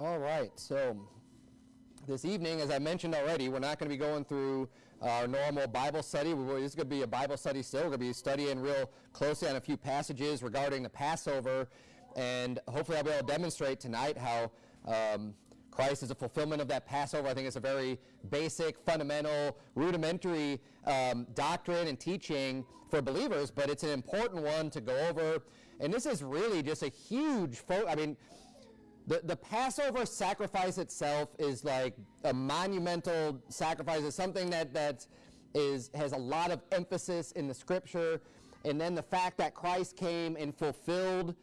All right, so this evening, as I mentioned already, we're not going to be going through our normal Bible study. This is going to be a Bible study still. We're going to be studying real closely on a few passages regarding the Passover, and hopefully I'll be able to demonstrate tonight how um, Christ is a fulfillment of that Passover. I think it's a very basic, fundamental, rudimentary um, doctrine and teaching for believers, but it's an important one to go over. And this is really just a huge, I mean, the, the Passover sacrifice itself is like a monumental sacrifice. It's something that, that is, has a lot of emphasis in the scripture. And then the fact that Christ came and fulfilled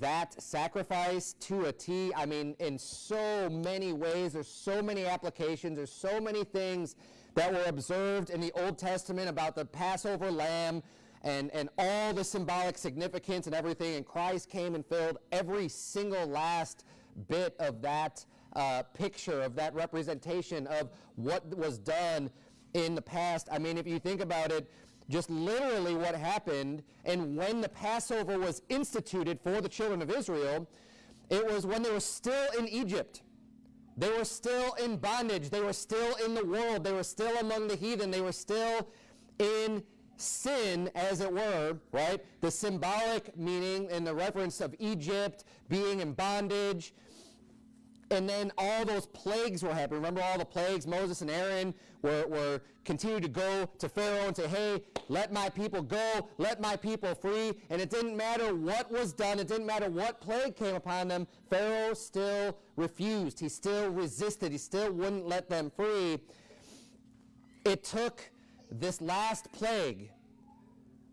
that sacrifice to a T, I mean, in so many ways, there's so many applications, there's so many things that were observed in the Old Testament about the Passover lamb and, and all the symbolic significance and everything. And Christ came and filled every single last bit of that uh, picture, of that representation of what was done in the past. I mean, if you think about it, just literally what happened and when the Passover was instituted for the children of Israel, it was when they were still in Egypt. They were still in bondage. They were still in the world. They were still among the heathen. They were still in sin, as it were, right? The symbolic meaning and the reference of Egypt being in bondage, and then all those plagues were happening. Remember all the plagues? Moses and Aaron were, were continued to go to Pharaoh and say, hey, let my people go, let my people free. And it didn't matter what was done, it didn't matter what plague came upon them, Pharaoh still refused. He still resisted. He still wouldn't let them free. It took this last plague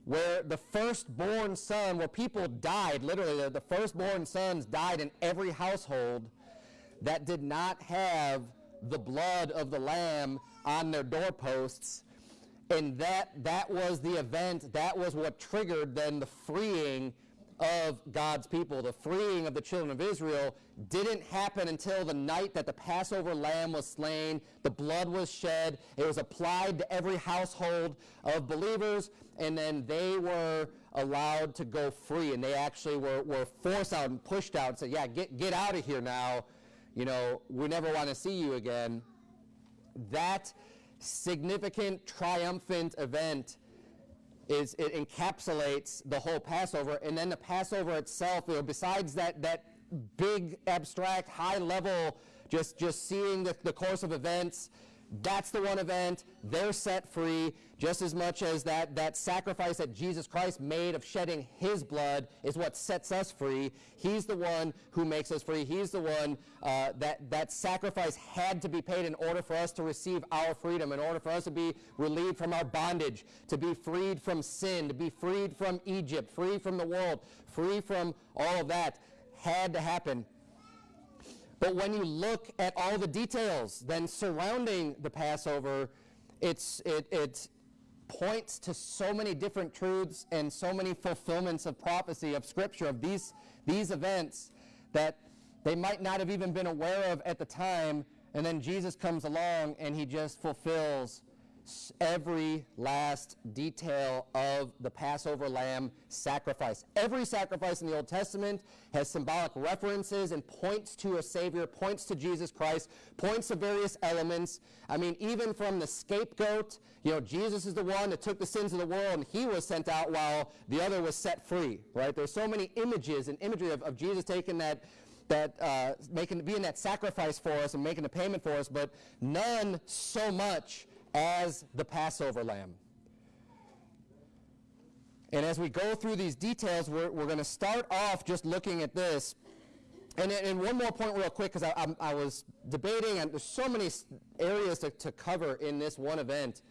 where the firstborn son, where people died, literally, the firstborn sons died in every household that did not have the blood of the lamb on their doorposts. And that, that was the event, that was what triggered then the freeing of God's people. The freeing of the children of Israel didn't happen until the night that the Passover lamb was slain, the blood was shed, it was applied to every household of believers, and then they were allowed to go free. And they actually were, were forced out and pushed out and said, yeah, get, get out of here now you know, we never want to see you again. That significant, triumphant event is it encapsulates the whole Passover, and then the Passover itself. You know, besides that that big, abstract, high level, just just seeing the, the course of events that's the one event. They're set free just as much as that, that sacrifice that Jesus Christ made of shedding his blood is what sets us free. He's the one who makes us free. He's the one uh, that that sacrifice had to be paid in order for us to receive our freedom, in order for us to be relieved from our bondage, to be freed from sin, to be freed from Egypt, free from the world, free from all of that had to happen. But when you look at all the details then surrounding the Passover, it's, it, it points to so many different truths and so many fulfillments of prophecy, of Scripture, of these, these events that they might not have even been aware of at the time. And then Jesus comes along and he just fulfills every last detail of the Passover lamb sacrifice. Every sacrifice in the Old Testament has symbolic references and points to a Savior, points to Jesus Christ, points to various elements. I mean, even from the scapegoat, you know, Jesus is the one that took the sins of the world and he was sent out while the other was set free, right? There's so many images and imagery of, of Jesus taking that that uh, making being that sacrifice for us and making the payment for us, but none so much as the Passover lamb. And as we go through these details, we're, we're going to start off just looking at this. And, and one more point real quick, because I, I, I, was debating, and there's so many areas to, to cover in this one event.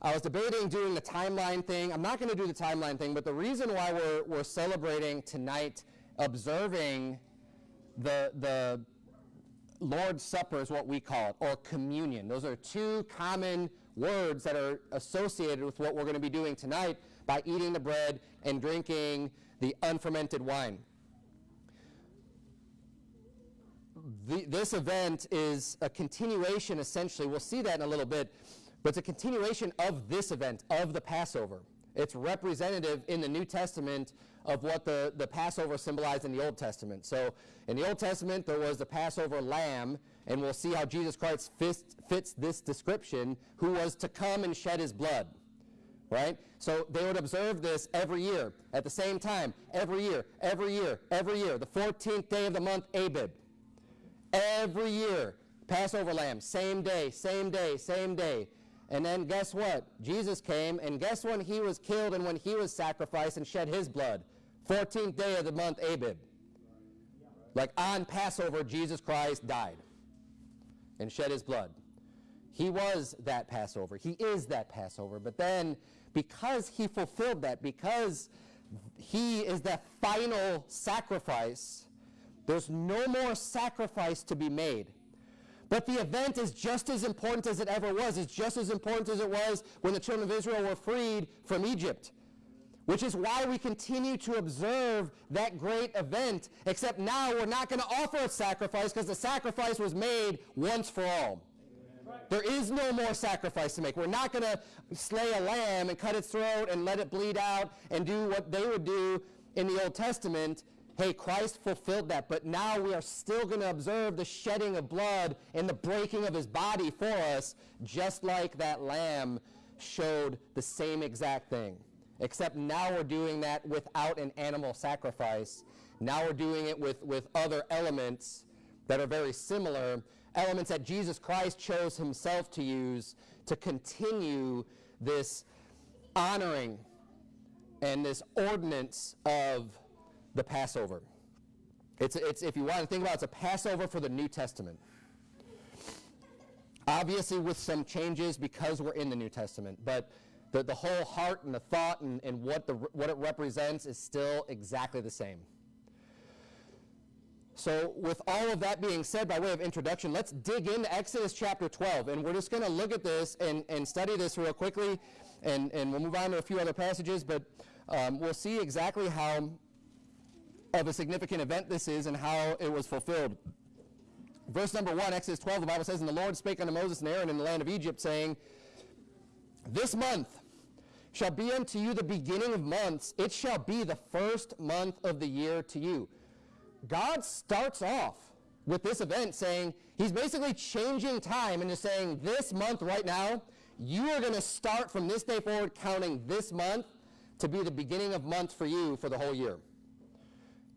I was debating doing the timeline thing. I'm not going to do the timeline thing, but the reason why we're, we're celebrating tonight, observing the, the Lord's Supper is what we call it, or communion. Those are two common words that are associated with what we're going to be doing tonight by eating the bread and drinking the unfermented wine. The, this event is a continuation, essentially. We'll see that in a little bit. But it's a continuation of this event, of the Passover. It's representative in the New Testament of what the, the Passover symbolized in the Old Testament. So in the Old Testament, there was the Passover lamb, and we'll see how Jesus Christ fits, fits this description, who was to come and shed his blood. Right? So they would observe this every year at the same time, every year, every year, every year, the 14th day of the month, Abib. Every year, Passover lamb, same day, same day, same day. And then guess what? Jesus came, and guess when he was killed and when he was sacrificed and shed his blood? 14th day of the month, Abib. Like on Passover, Jesus Christ died and shed his blood. He was that Passover. He is that Passover. But then, because he fulfilled that, because he is that final sacrifice, there's no more sacrifice to be made. But the event is just as important as it ever was. It's just as important as it was when the children of Israel were freed from Egypt. Which is why we continue to observe that great event, except now we're not going to offer a sacrifice because the sacrifice was made once for all. There is no more sacrifice to make. We're not going to slay a lamb and cut its throat and let it bleed out and do what they would do in the Old Testament Hey, Christ fulfilled that, but now we are still going to observe the shedding of blood and the breaking of his body for us, just like that lamb showed the same exact thing. Except now we're doing that without an animal sacrifice. Now we're doing it with, with other elements that are very similar, elements that Jesus Christ chose himself to use to continue this honoring and this ordinance of the Passover. It's, it's, if you want to think about it, it's a Passover for the New Testament. Obviously, with some changes because we're in the New Testament, but the, the whole heart and the thought and, and what, the, what it represents is still exactly the same. So, with all of that being said, by way of introduction, let's dig into Exodus chapter 12. And we're just going to look at this and, and study this real quickly, and, and we'll move on to a few other passages, but um, we'll see exactly how of a significant event this is and how it was fulfilled. Verse number 1, Exodus 12, the Bible says, And the Lord spake unto Moses and Aaron in the land of Egypt, saying, This month shall be unto you the beginning of months. It shall be the first month of the year to you. God starts off with this event saying, He's basically changing time and just saying, This month right now, you are going to start from this day forward counting this month to be the beginning of months for you for the whole year.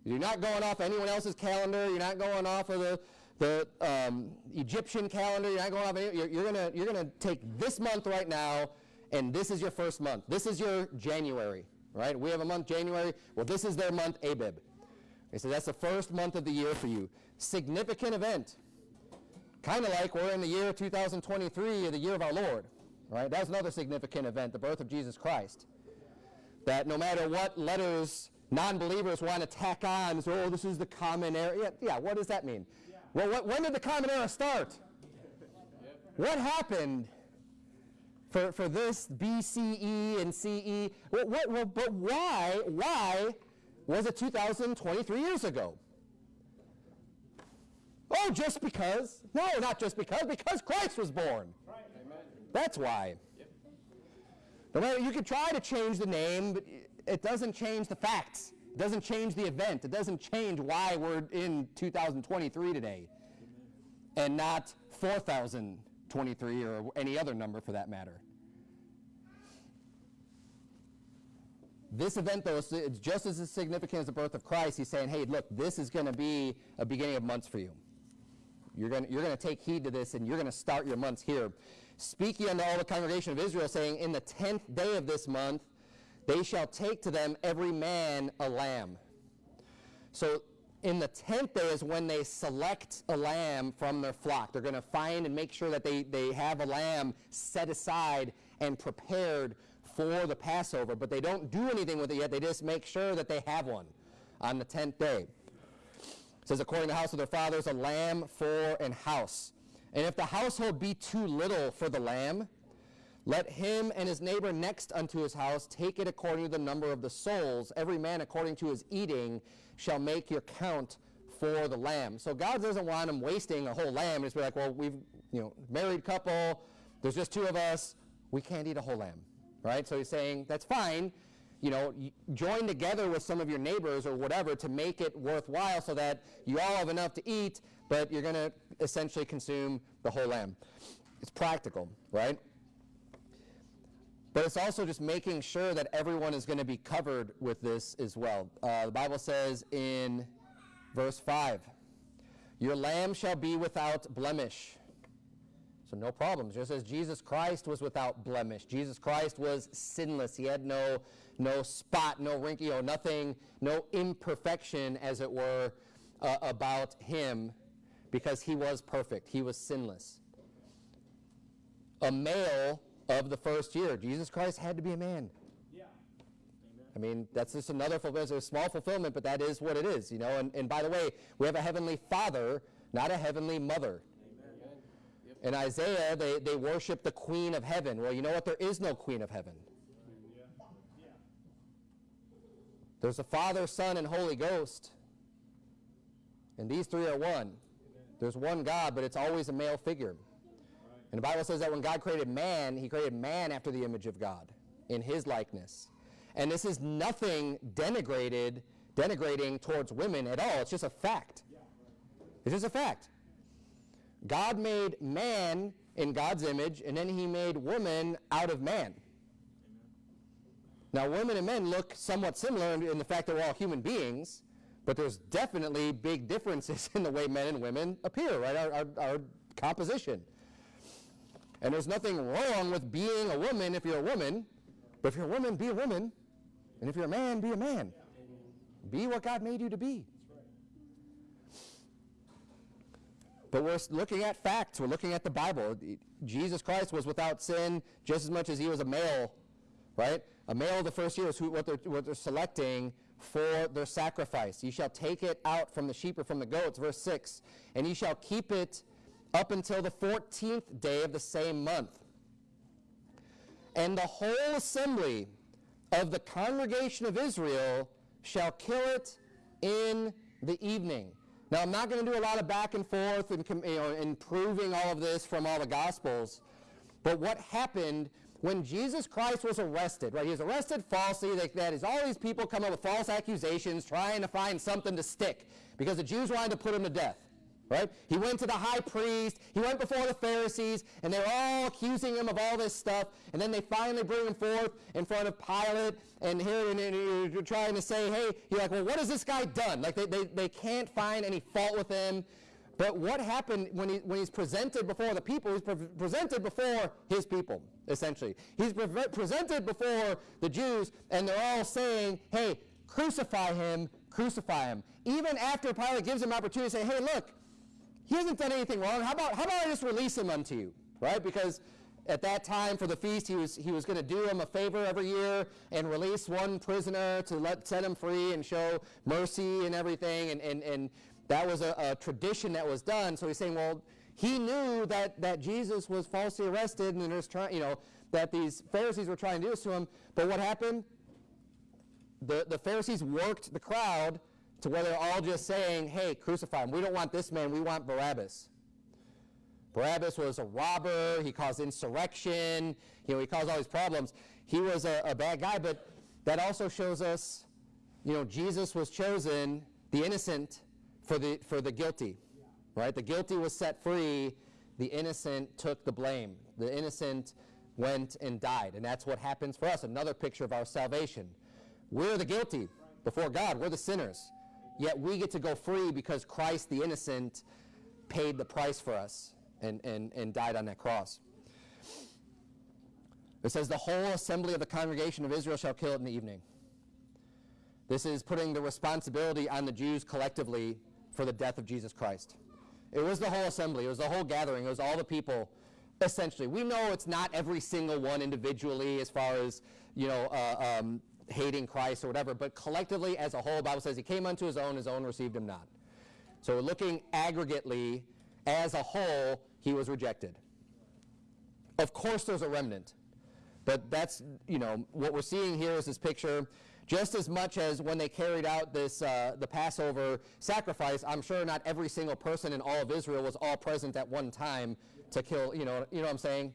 You're not going off anyone else's calendar. You're not going off of the, the um, Egyptian calendar. You're not going off. Any, you're, you're gonna you're gonna take this month right now, and this is your first month. This is your January, right? We have a month January. Well, this is their month Abib. Okay, so that's the first month of the year for you. Significant event. Kind of like we're in the year 2023, the year of our Lord, right? That's another significant event, the birth of Jesus Christ. That no matter what letters non-believers want to tack on, so, oh, this is the common era. Yeah, yeah what does that mean? Well, what, when did the common era start? What happened for, for this BCE and CE? What, what, well, but why, why was it 2023 years ago? Oh, just because? No, not just because, because Christ was born. That's why. Yep. No matter, you could try to change the name, but it doesn't change the facts. It doesn't change the event. It doesn't change why we're in 2023 today and not 4023 or any other number for that matter. This event, though, it's just as significant as the birth of Christ. He's saying, hey, look, this is going to be a beginning of months for you. You're going you're to take heed to this, and you're going to start your months here. Speaking unto all the congregation of Israel, saying, in the tenth day of this month, they shall take to them every man a lamb. So in the tenth day is when they select a lamb from their flock. They're going to find and make sure that they, they have a lamb set aside and prepared for the Passover, but they don't do anything with it yet. They just make sure that they have one on the tenth day. It says, according to the house of their fathers, a lamb for an house. And if the household be too little for the lamb, let him and his neighbor next unto his house take it according to the number of the souls. Every man according to his eating shall make your count for the lamb. So God doesn't want him wasting a whole lamb. Be like, well, we've, you know, married couple, there's just two of us, we can't eat a whole lamb, right? So he's saying, that's fine. you know, join together with some of your neighbors or whatever to make it worthwhile so that you all have enough to eat, but you're going to essentially consume the whole lamb. It's practical, right? But it's also just making sure that everyone is going to be covered with this as well. Uh, the Bible says in verse 5 Your lamb shall be without blemish. So no problems. Just as Jesus Christ was without blemish. Jesus Christ was sinless. He had no, no spot, no wrinkle, you know, nothing, no imperfection, as it were, uh, about him because he was perfect. He was sinless. A male of the first year. Jesus Christ had to be a man. Yeah. I mean, that's just another fulfillment. It's a small fulfillment, but that is what it is, you know. And, and by the way, we have a heavenly father, not a heavenly mother. In Isaiah, they, they worship the queen of heaven. Well, you know what? There is no queen of heaven. There's the Father, Son, and Holy Ghost. And these three are one. There's one God, but it's always a male figure. And the Bible says that when God created man, he created man after the image of God, in his likeness. And this is nothing denigrated, denigrating towards women at all. It's just a fact. It's just a fact. God made man in God's image, and then he made woman out of man. Now, women and men look somewhat similar in, the fact that we're all human beings, but there's definitely big differences in the way men and women appear, right? Our, our, our composition. And there's nothing wrong with being a woman if you're a woman, but if you're a woman, be a woman. And if you're a man, be a man. Be what God made you to be. But we're looking at facts. We're looking at the Bible. Jesus Christ was without sin just as much as he was a male, right? A male of the first year is who, what, they're, what they're selecting for their sacrifice. You shall take it out from the sheep or from the goats, verse 6, and ye shall keep it up until the 14th day of the same month. And the whole assembly of the congregation of Israel shall kill it in the evening. Now, I'm not going to do a lot of back and forth and you know, and proving all of this from all the Gospels, but what happened when Jesus Christ was arrested, right? He was arrested falsely. They, that is, all these people come up with false accusations, trying to find something to stick because the Jews wanted to put him to death right? He went to the high priest, he went before the Pharisees, and they're all accusing him of all this stuff. And then they finally bring him forth in front of Pilate, and here and, you're trying to say, hey, you're like, well, what has this guy done? Like, they, they, they can't find any fault with him. But what happened when, he, when he's presented before the people? He's pre- presented before his people, essentially. He's pre- presented before the Jews, and they're all saying, hey, crucify him, crucify him. Even after Pilate gives him opportunity to say, hey, look, he hasn't done anything wrong. How about, how about I just release him unto you, right? Because at that time for the feast, he was, he was going to do him a favor every year and release one prisoner to let, set him free and show mercy and everything. And, and, and that was a, a tradition that was done. So he's saying, well, he knew that, that Jesus was falsely arrested and there's trying, you know, that these Pharisees were trying to do this to him. But what happened? The, the Pharisees worked the crowd to where they're all just saying, hey, crucify him. We don't want this man, we want Barabbas. Barabbas was a robber, he caused insurrection, you know, he caused all these problems. He was a, a bad guy, but that also shows us, you know, Jesus was chosen, the innocent, for the, for the guilty, right? The guilty was set free, the innocent took the blame. The innocent went and died, and that's what happens for us. Another picture of our salvation. We're the guilty before God, we're the sinners. Yet we get to go free because Christ, the innocent, paid the price for us and, and, and died on that cross. It says, The whole assembly of the congregation of Israel shall kill it in the evening. This is putting the responsibility on the Jews collectively for the death of Jesus Christ. It was the whole assembly, it was the whole gathering, it was all the people, essentially. We know it's not every single one individually as far as, you know, uh, um, hating Christ or whatever, but collectively as a whole, Bible says he came unto his own, his own received him not. So looking aggregately, as a whole, he was rejected. Of course there's a remnant, but that's, you know, what we're seeing here is this picture just as much as when they carried out this uh, the Passover sacrifice, I'm sure not every single person in all of Israel was all present at one time to kill. You know, you know what I'm saying.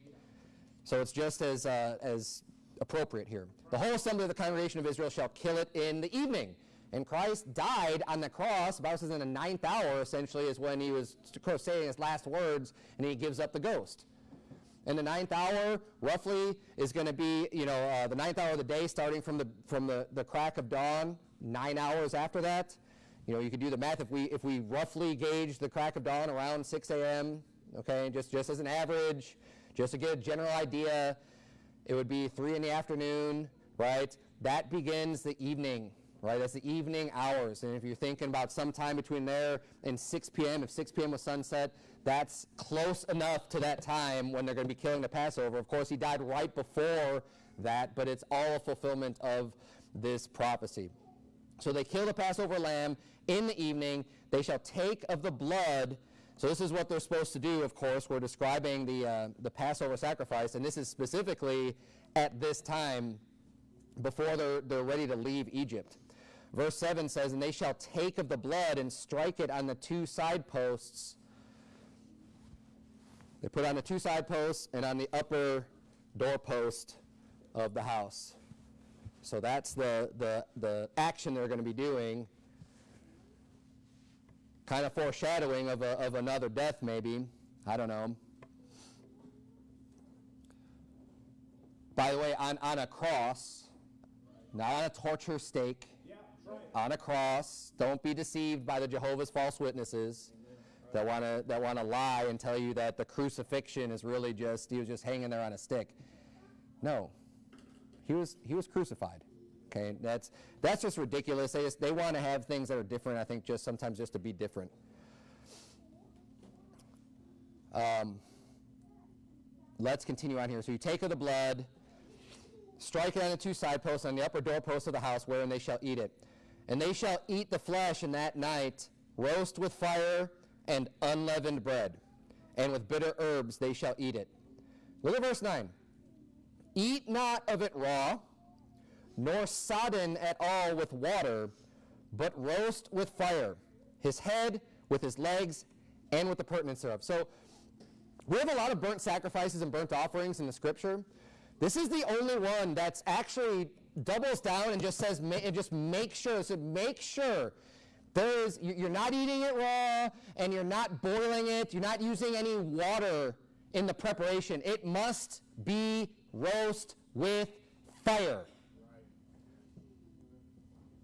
So it's just as uh, as appropriate here. The whole assembly of the congregation of Israel shall kill it in the evening. And Christ died on the cross. The Bible says in the ninth hour, essentially, is when he was saying his last words, and he gives up the ghost. And the ninth hour, roughly, is going to be, you know, uh, the ninth hour of the day, starting from the from the, the crack of dawn, nine hours after that. You know, you could do the math. If we if we roughly gauge the crack of dawn around 6 a.m., okay, just just as an average, just to get a general idea, it would be three in the afternoon, right? That begins the evening right? That's the evening hours. And if you're thinking about some time between there and 6 p.m., if 6 p.m. was sunset, that's close enough to that time when they're going to be killing the Passover. Of course, he died right before that, but it's all a fulfillment of this prophecy. So they kill the Passover lamb in the evening. They shall take of the blood. So this is what they're supposed to do, of course. We're describing the, uh, the Passover sacrifice, and this is specifically at this time before they're, they're ready to leave Egypt. Verse 7 says, And they shall take of the blood and strike it on the two side posts. They put on the two side posts and on the upper doorpost of the house. So that's the, the, the action they're going to be doing. Kind of foreshadowing of, a, of another death, maybe. I don't know. By the way, on, on a cross, not on a torture stake, on a cross. Don't be deceived by the Jehovah's false witnesses that want to that want to lie and tell you that the crucifixion is really just he was just hanging there on a stick. No, he was he was crucified. Okay, that's that's just ridiculous. They just, they want to have things that are different. I think just sometimes just to be different. Um, let's continue on here. So you take of the blood, strike it on the two side posts on the upper doorpost of the house, wherein they shall eat it. And they shall eat the flesh in that night, roast with fire and unleavened bread, and with bitter herbs they shall eat it. Look at verse 9. Eat not of it raw, nor sodden at all with water, but roast with fire, his head with his legs, and with the purtenance thereof. So we have a lot of burnt sacrifices and burnt offerings in the scripture. This is the only one that's actually doubles down and just says, and just make sure, so make sure there is, you're not eating it raw and you're not boiling it, you're not using any water in the preparation. It must be roast with fire.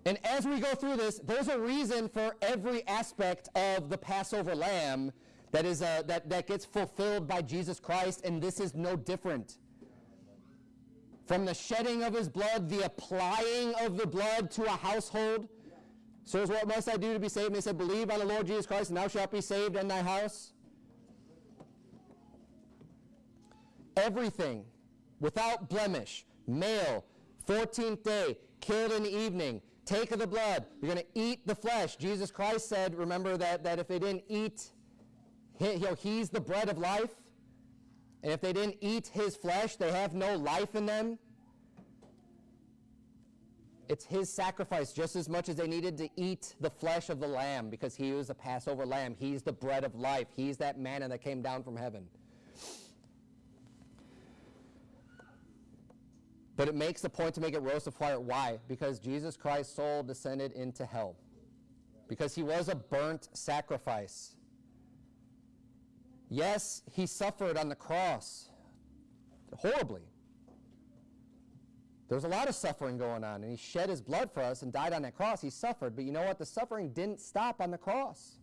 And as we go through this, there's a reason for every aspect of the Passover lamb that, is, uh, that, that gets fulfilled by Jesus Christ, and this is no different. From the shedding of his blood, the applying of the blood to a household. So, what must I do to be saved? And they said, Believe on the Lord Jesus Christ, and thou shalt be saved in thy house. Everything without blemish, male, 14th day, killed in the evening, take of the blood. You're going to eat the flesh. Jesus Christ said, remember that, that if they didn't eat, he, you know, he's the bread of life. And if they didn't eat his flesh, they have no life in them. It's his sacrifice just as much as they needed to eat the flesh of the lamb because he was the Passover lamb. He's the bread of life. He's that manna that came down from heaven. But it makes the point to make it roast of fire. Why? Because Jesus Christ's soul descended into hell. Because he was a burnt sacrifice. Yes, he suffered on the cross horribly. There was a lot of suffering going on, and he shed his blood for us and died on that cross. He suffered, but you know what? The suffering didn't stop on the cross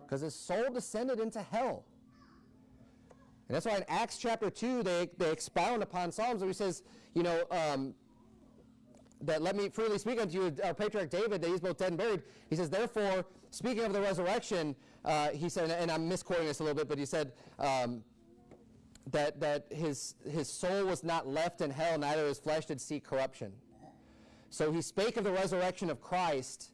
because his soul descended into hell. And that's why in Acts chapter 2, they, they expound upon Psalms, where he says, you know, um, that let me freely speak unto you, our patriarch David, that he's both dead and buried. He says, therefore, speaking of the resurrection, uh, he said, and I'm misquoting this a little bit, but he said um, that, that his, his soul was not left in hell, neither his flesh did see corruption. So he spake of the resurrection of Christ,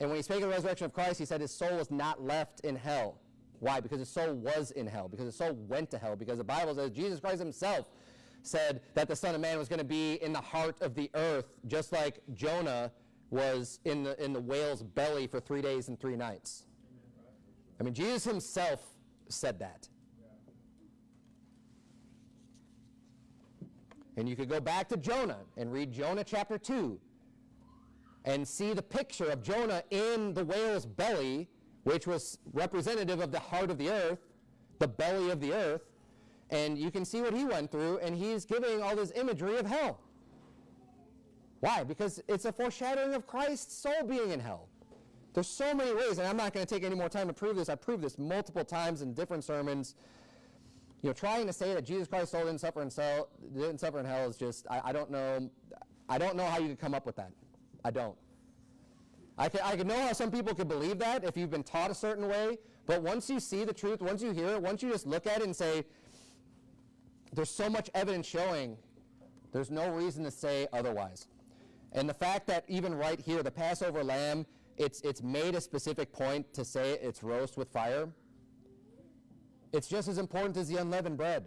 and when he spake of the resurrection of Christ, he said his soul was not left in hell. Why? Because his soul was in hell, because his soul went to hell, because the Bible says Jesus Christ himself said that the Son of Man was going to be in the heart of the earth, just like Jonah was in the, in the whale's belly for three days and three nights. I mean, Jesus himself said that. And you could go back to Jonah and read Jonah chapter 2 and see the picture of Jonah in the whale's belly, which was representative of the heart of the earth, the belly of the earth. And you can see what he went through, and he's giving all this imagery of hell. Why? Because it's a foreshadowing of Christ's soul being in hell. There's so many ways, and I'm not going to take any more time to prove this. I've proved this multiple times in different sermons. You know, trying to say that Jesus Christ's soul didn't suffer in hell, didn't suffer in hell is just, I, I don't know, I don't know how you could come up with that. I don't. I can, I can know how some people could believe that if you've been taught a certain way, but once you see the truth, once you hear it, once you just look at it and say, there's so much evidence showing, there's no reason to say otherwise. And the fact that even right here, the Passover lamb, it's, it's made a specific point to say it's roast with fire. It's just as important as the unleavened bread.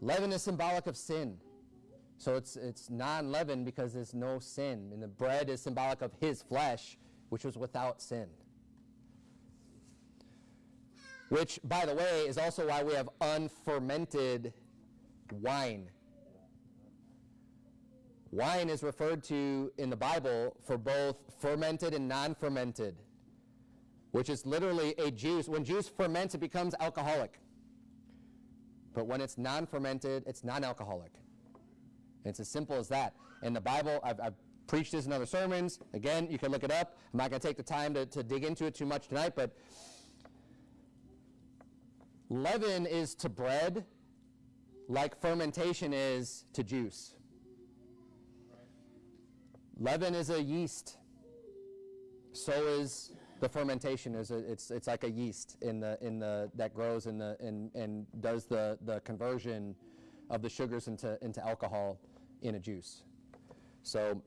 Leaven is symbolic of sin. So it's, it's non-leavened because there's no sin. And the bread is symbolic of his flesh, which was without sin. Which, by the way, is also why we have unfermented wine. Wine is referred to in the Bible for both fermented and non-fermented, which is literally a juice. When juice ferments, it becomes alcoholic. But when it's non-fermented, it's non-alcoholic. It's as simple as that. In the Bible, I've, I've, preached this in other sermons. Again, you can look it up. I'm not going to take the time to, to dig into it too much tonight, but leaven is to bread like fermentation is to juice. Leaven is a yeast. So is the fermentation. Is it's, it's like a yeast in the, in the, that grows in the, in, and does the, the conversion of the sugars into, into alcohol in a juice. So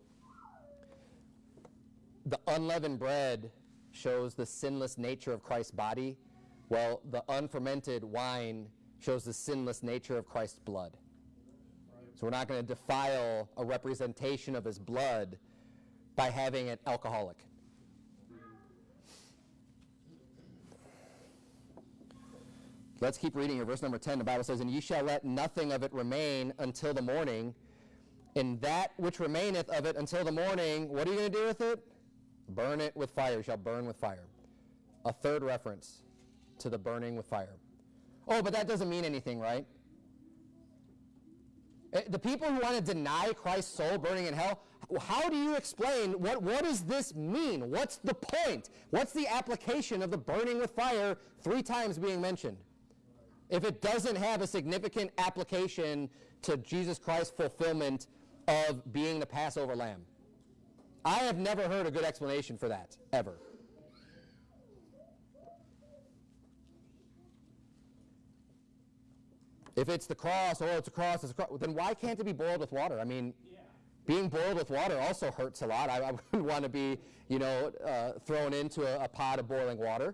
the unleavened bread shows the sinless nature of Christ's body, while the unfermented wine shows the sinless nature of Christ's blood. So we're not going to defile a representation of his blood by having it alcoholic. Let's keep reading here. Verse number 10, the Bible says, And ye shall let nothing of it remain until the morning. And that which remaineth of it until the morning, what are you going to do with it? Burn it with fire. You shall burn with fire. A third reference to the burning with fire. Oh, but that doesn't mean anything, right? Eh, the people who want to deny Christ's soul burning in hell, how do you explain what, what does this mean? What's the point? What's the application of the burning with fire three times being mentioned? If it doesn't have a significant application to Jesus Christ's fulfillment of being the Passover lamb. I have never heard a good explanation for that, ever. If it's the cross, oh, it's a cross, it's a cross, then why can't it be boiled with water? I mean, yeah. being boiled with water also hurts a lot. I, I wouldn't want to be, you know, uh, thrown into a, a pot of boiling water.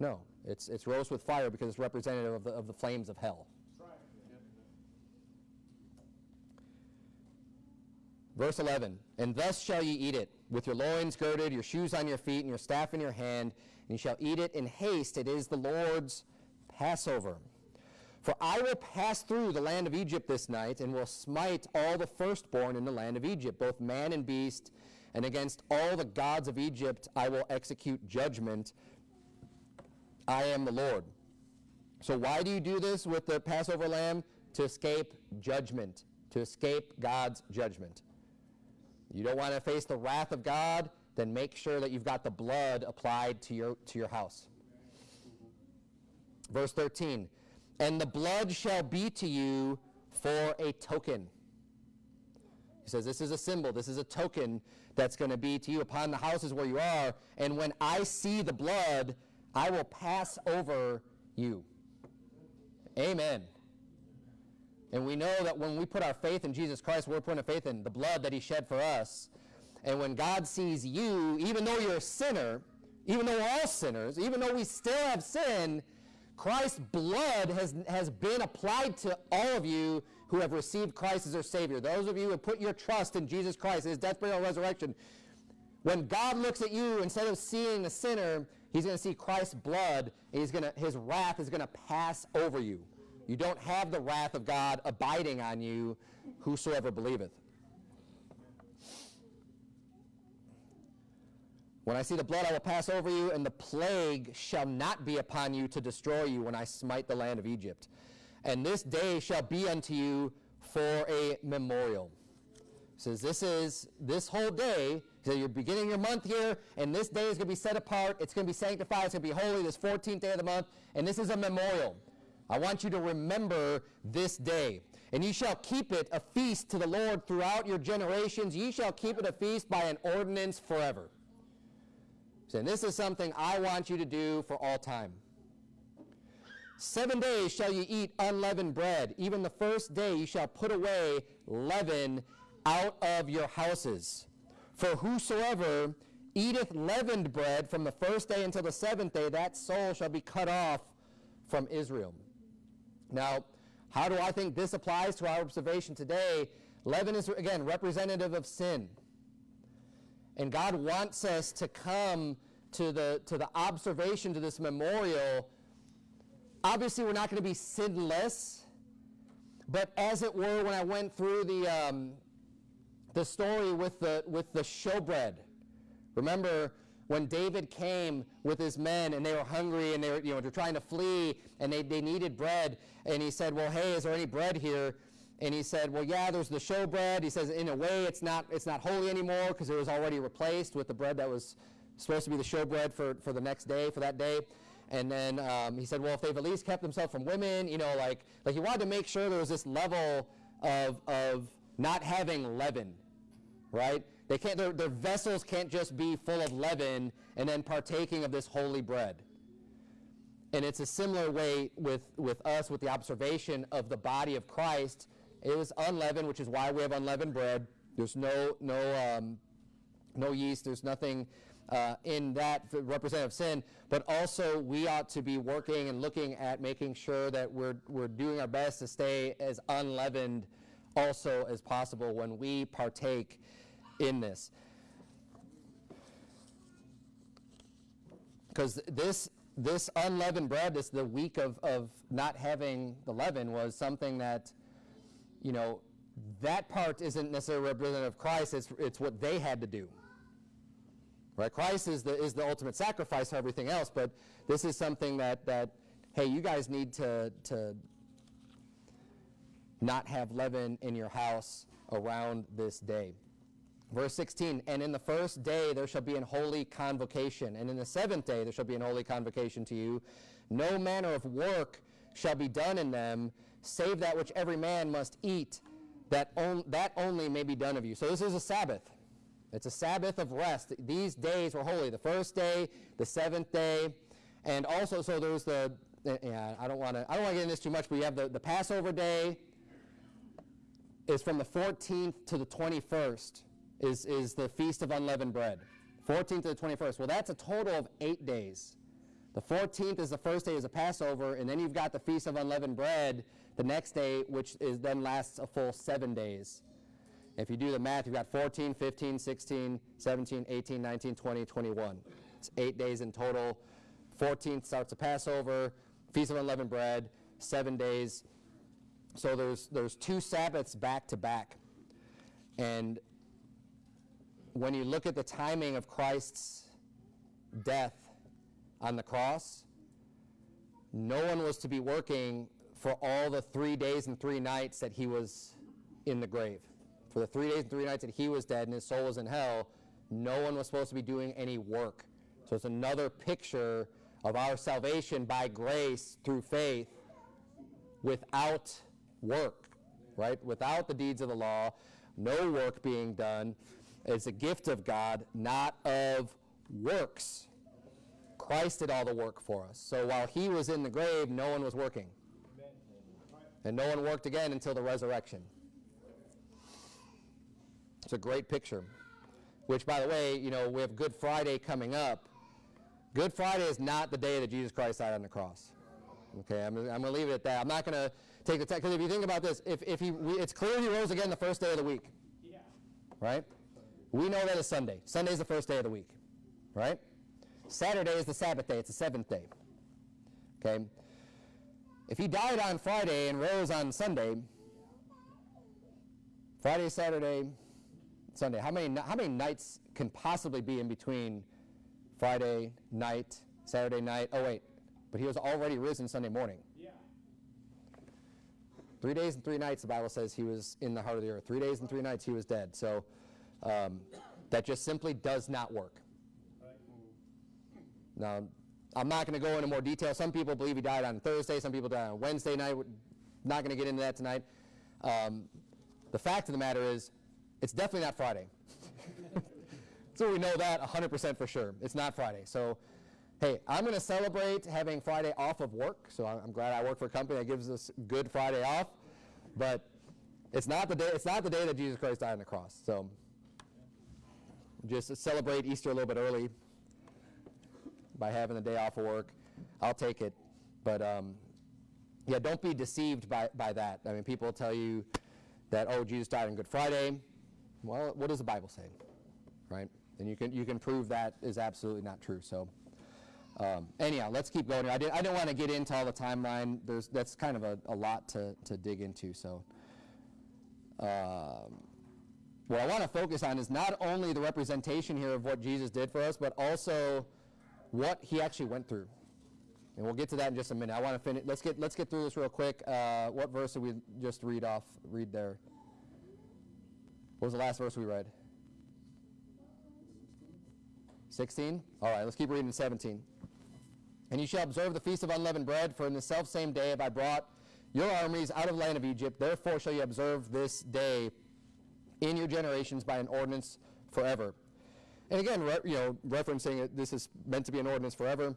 No, it's, it's roast with fire because it's representative of the, of the flames of hell. Verse 11, And thus shall ye eat it, with your loins girded, your shoes on your feet, and your staff in your hand, and ye shall eat it in haste. It is the Lord's Passover. For I will pass through the land of Egypt this night, and will smite all the firstborn in the land of Egypt, both man and beast, and against all the gods of Egypt I will execute judgment. I am the Lord. So why do you do this with the Passover lamb? To escape judgment, to escape God's judgment. You don't want to face the wrath of God, then make sure that you've got the blood applied to your, to your house. Verse 13, and the blood shall be to you for a token. He says, This is a symbol, this is a token that's going to be to you upon the houses where you are. And when I see the blood, I will pass over you. Amen. And we know that when we put our faith in Jesus Christ, we're putting faith in the blood that he shed for us. And when God sees you, even though you're a sinner, even though we're all sinners, even though we still have sin, Christ's blood has, has been applied to all of you who have received Christ as their Savior. Those of you who have put your trust in Jesus Christ, his death, burial, resurrection. When God looks at you, instead of seeing the sinner, he's going to see Christ's blood, and he's to, his wrath is going to pass over you. You don't have the wrath of God abiding on you, whosoever believeth. When I see the blood, I will pass over you, and the plague shall not be upon you to destroy you when I smite the land of Egypt. And this day shall be unto you for a memorial. says this is this whole day. So you're beginning your month here, and this day is going to be set apart. It's going to be sanctified. It's going to be holy. This 14th day of the month, and this is a memorial. I want you to remember this day. And ye shall keep it a feast to the Lord throughout your generations. Ye shall keep it a feast by an ordinance forever. And this is something I want you to do for all time. Seven days shall ye eat unleavened bread. Even the first day ye shall put away leaven out of your houses. For whosoever eateth leavened bread from the first day until the seventh day, that soul shall be cut off from Israel. Now, how do I think this applies to our observation today? Leaven is, again, representative of sin. And God wants us to come to the, to the observation, to this memorial. Obviously, we're not going to be sinless, but as it were, when I went through the, um, the story with the, with the showbread, remember when David came with his men and they were hungry and they were, you know, they're trying to flee and they, they needed bread, and he said, Well, hey, is there any bread here? And he said, well, yeah, there's the showbread. He says, in a way, it's not, it's not holy anymore because it was already replaced with the bread that was supposed to be the showbread for, for the next day, for that day. And then um, he said, well, if they've at least kept themselves from women, you know, like, like he wanted to make sure there was this level of, of not having leaven, right? They can't, their, their vessels can't just be full of leaven and then partaking of this holy bread. And it's a similar way with, with us, with the observation of the body of Christ it was unleavened, which is why we have unleavened bread. There's no, no, um, no yeast. There's nothing uh, in that representative of sin. But also, we ought to be working and looking at making sure that we're, we're doing our best to stay as unleavened also as possible when we partake in this. Because this this unleavened bread, this the week of, of not having the leaven, was something that you know, that part isn't necessarily representative of Christ, it's, it's what they had to do. Right? Christ is the, is the ultimate sacrifice for everything else, but this is something that, that hey, you guys need to, to not have leaven in your house around this day. Verse 16, and in the first day there shall be an holy convocation, and in the seventh day there shall be an holy convocation to you. No manner of work shall be done in them, save that which every man must eat, that, on, that only may be done of you. So this is a Sabbath. It's a Sabbath of rest. These days were holy. The first day, the seventh day, and also, so there's the, yeah, I don't want to, I don't want to get into this too much, but you have the, the Passover day is from the 14th to the 21st is, is the Feast of Unleavened Bread. 14th to the 21st. Well, that's a total of eight days. The 14th is the first day is a Passover, and then you've got the Feast of Unleavened Bread, the next day, which is then lasts a full seven days. If you do the math, you've got 14, 15, 16, 17, 18, 19, 20, 21. It's eight days in total. 14th starts the Passover, Feast of Unleavened Bread, seven days. So there's, there's two Sabbaths back to back. And when you look at the timing of Christ's death on the cross, no one was to be working for all the three days and three nights that he was in the grave. For the three days and three nights that he was dead and his soul was in hell, no one was supposed to be doing any work. So it's another picture of our salvation by grace through faith without work, right? Without the deeds of the law, no work being done. It's a gift of God, not of works. Christ did all the work for us. So while he was in the grave, no one was working. And no one worked again until the resurrection. It's a great picture. Which, by the way, you know, we have Good Friday coming up. Good Friday is not the day that Jesus Christ died on the cross. Okay, I'm, I'm going to leave it at that. I'm not going to take the text, because if you think about this, if, if he, we, it's clear he rose again the first day of the week. Yeah. Right? We know that is Sunday. Sunday is the first day of the week. Right? Saturday is the Sabbath day. It's the seventh day. Okay? if he died on Friday and rose on Sunday, Friday, Saturday, Sunday, how many, how many nights can possibly be in between Friday night, Saturday night? Oh, wait, but he was already risen Sunday morning. Yeah. Three days and three nights, the Bible says he was in the heart of the earth. Three days and three nights, he was dead. So um, that just simply does not work. Now, I'm not going to go into more detail. Some people believe he died on Thursday. Some people died on Wednesday night. We're not going to get into that tonight. Um, the fact of the matter is, it's definitely not Friday. so we know that 100% for sure. It's not Friday. So, hey, I'm going to celebrate having Friday off of work. So I'm, I'm glad I work for a company that gives us Good Friday off. But it's not the day. It's not the day that Jesus Christ died on the cross. So just celebrate Easter a little bit early by having the day off of work. I'll take it. But um, yeah, don't be deceived by, by that. I mean, people tell you that, oh, Jesus died on Good Friday. Well, what does the Bible say? Right? And you can, you can prove that is absolutely not true. So um, anyhow, let's keep going. I, did, I didn't want to get into all the timeline. There's, that's kind of a, a lot to, to dig into. So um, what I want to focus on is not only the representation here of what Jesus did for us, but also what he actually went through. And we'll get to that in just a minute. I want to finish. Let's get let's get through this real quick. Uh, what verse did we just read off? Read there. What was the last verse we read? 16? All right, let's keep reading 17. And you shall observe the feast of unleavened bread, for in the selfsame day have I brought your armies out of the land of Egypt. Therefore shall you observe this day in your generations by an ordinance forever. And again, you know, referencing it, this is meant to be an ordinance forever.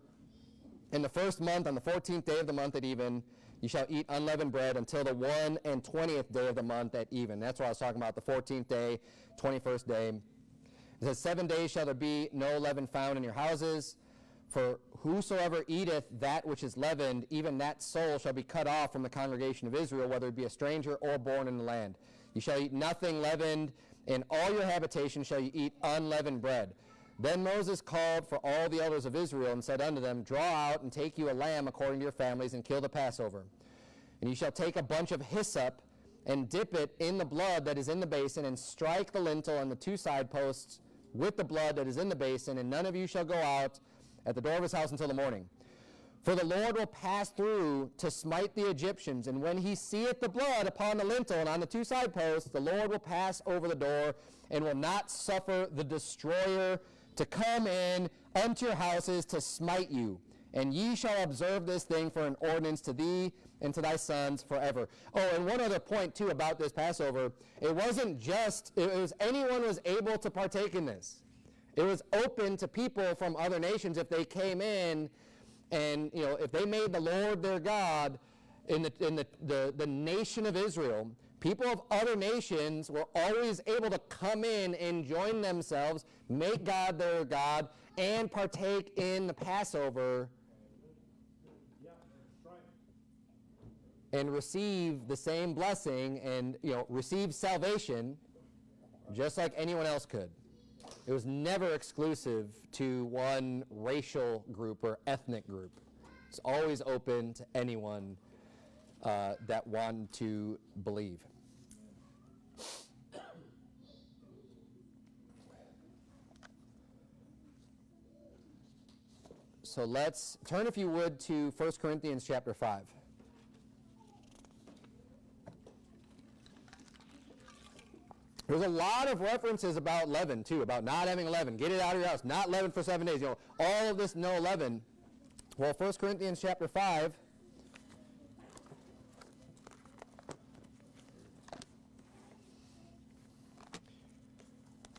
In the first month, on the 14th day of the month at even, you shall eat unleavened bread until the 1 and 20th day of the month at even. That's what I was talking about, the 14th day, 21st day. It says, Seven days shall there be no leaven found in your houses. For whosoever eateth that which is leavened, even that soul shall be cut off from the congregation of Israel, whether it be a stranger or born in the land. You shall eat nothing leavened. In all your habitation shall you eat unleavened bread. Then Moses called for all the elders of Israel and said unto them, Draw out and take you a lamb according to your families and kill the Passover. And you shall take a bunch of hyssop and dip it in the blood that is in the basin and strike the lintel and the two side posts with the blood that is in the basin, and none of you shall go out at the door of his house until the morning. For the Lord will pass through to smite the Egyptians, and when he seeth the blood upon the lintel and on the two side posts, the Lord will pass over the door and will not suffer the destroyer to come in unto your houses to smite you. And ye shall observe this thing for an ordinance to thee and to thy sons forever. Oh, and one other point too about this Passover. It wasn't just, it was anyone was able to partake in this. It was open to people from other nations if they came in and, you know, if they made the Lord their God in the, in the, the, the nation of Israel, people of other nations were always able to come in and join themselves, make God their God, and partake in the Passover and receive the same blessing and you know receive salvation just like anyone else could. It was never exclusive to one racial group or ethnic group. It's always open to anyone uh, that wanted to believe. So let's turn, if you would, to 1 Corinthians chapter 5. There's a lot of references about leaven, too, about not having leaven. Get it out of your house. Not leaven for seven days. You know, all of this no leaven. Well, 1 Corinthians chapter 5.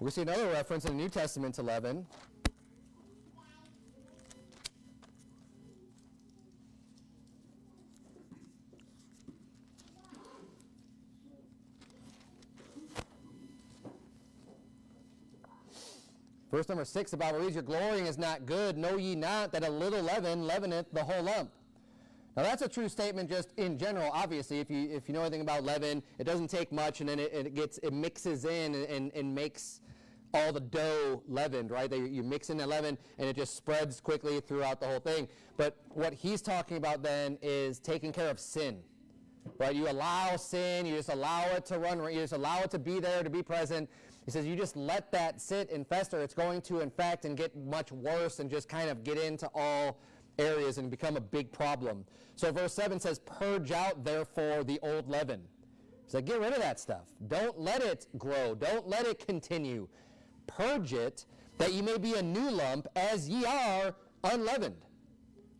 We see another reference in the New Testament to leaven. Verse number six, the Bible reads, Your glorying is not good. Know ye not that a little leaven leaveneth the whole lump? Now that's a true statement just in general. Obviously, if you if you know anything about leaven, it doesn't take much, and then it, it gets it mixes in and, and, and makes all the dough leavened, right? They, you mix in the leaven and it just spreads quickly throughout the whole thing. But what he's talking about then is taking care of sin, right? You allow sin, you just allow it to run, you just allow it to be there, to be present. He says you just let that sit and fester. It's going to infect and get much worse and just kind of get into all areas and become a big problem. So verse 7 says, Purge out therefore the old leaven. So get rid of that stuff. Don't let it grow. Don't let it continue. Purge it, that ye may be a new lump, as ye are unleavened.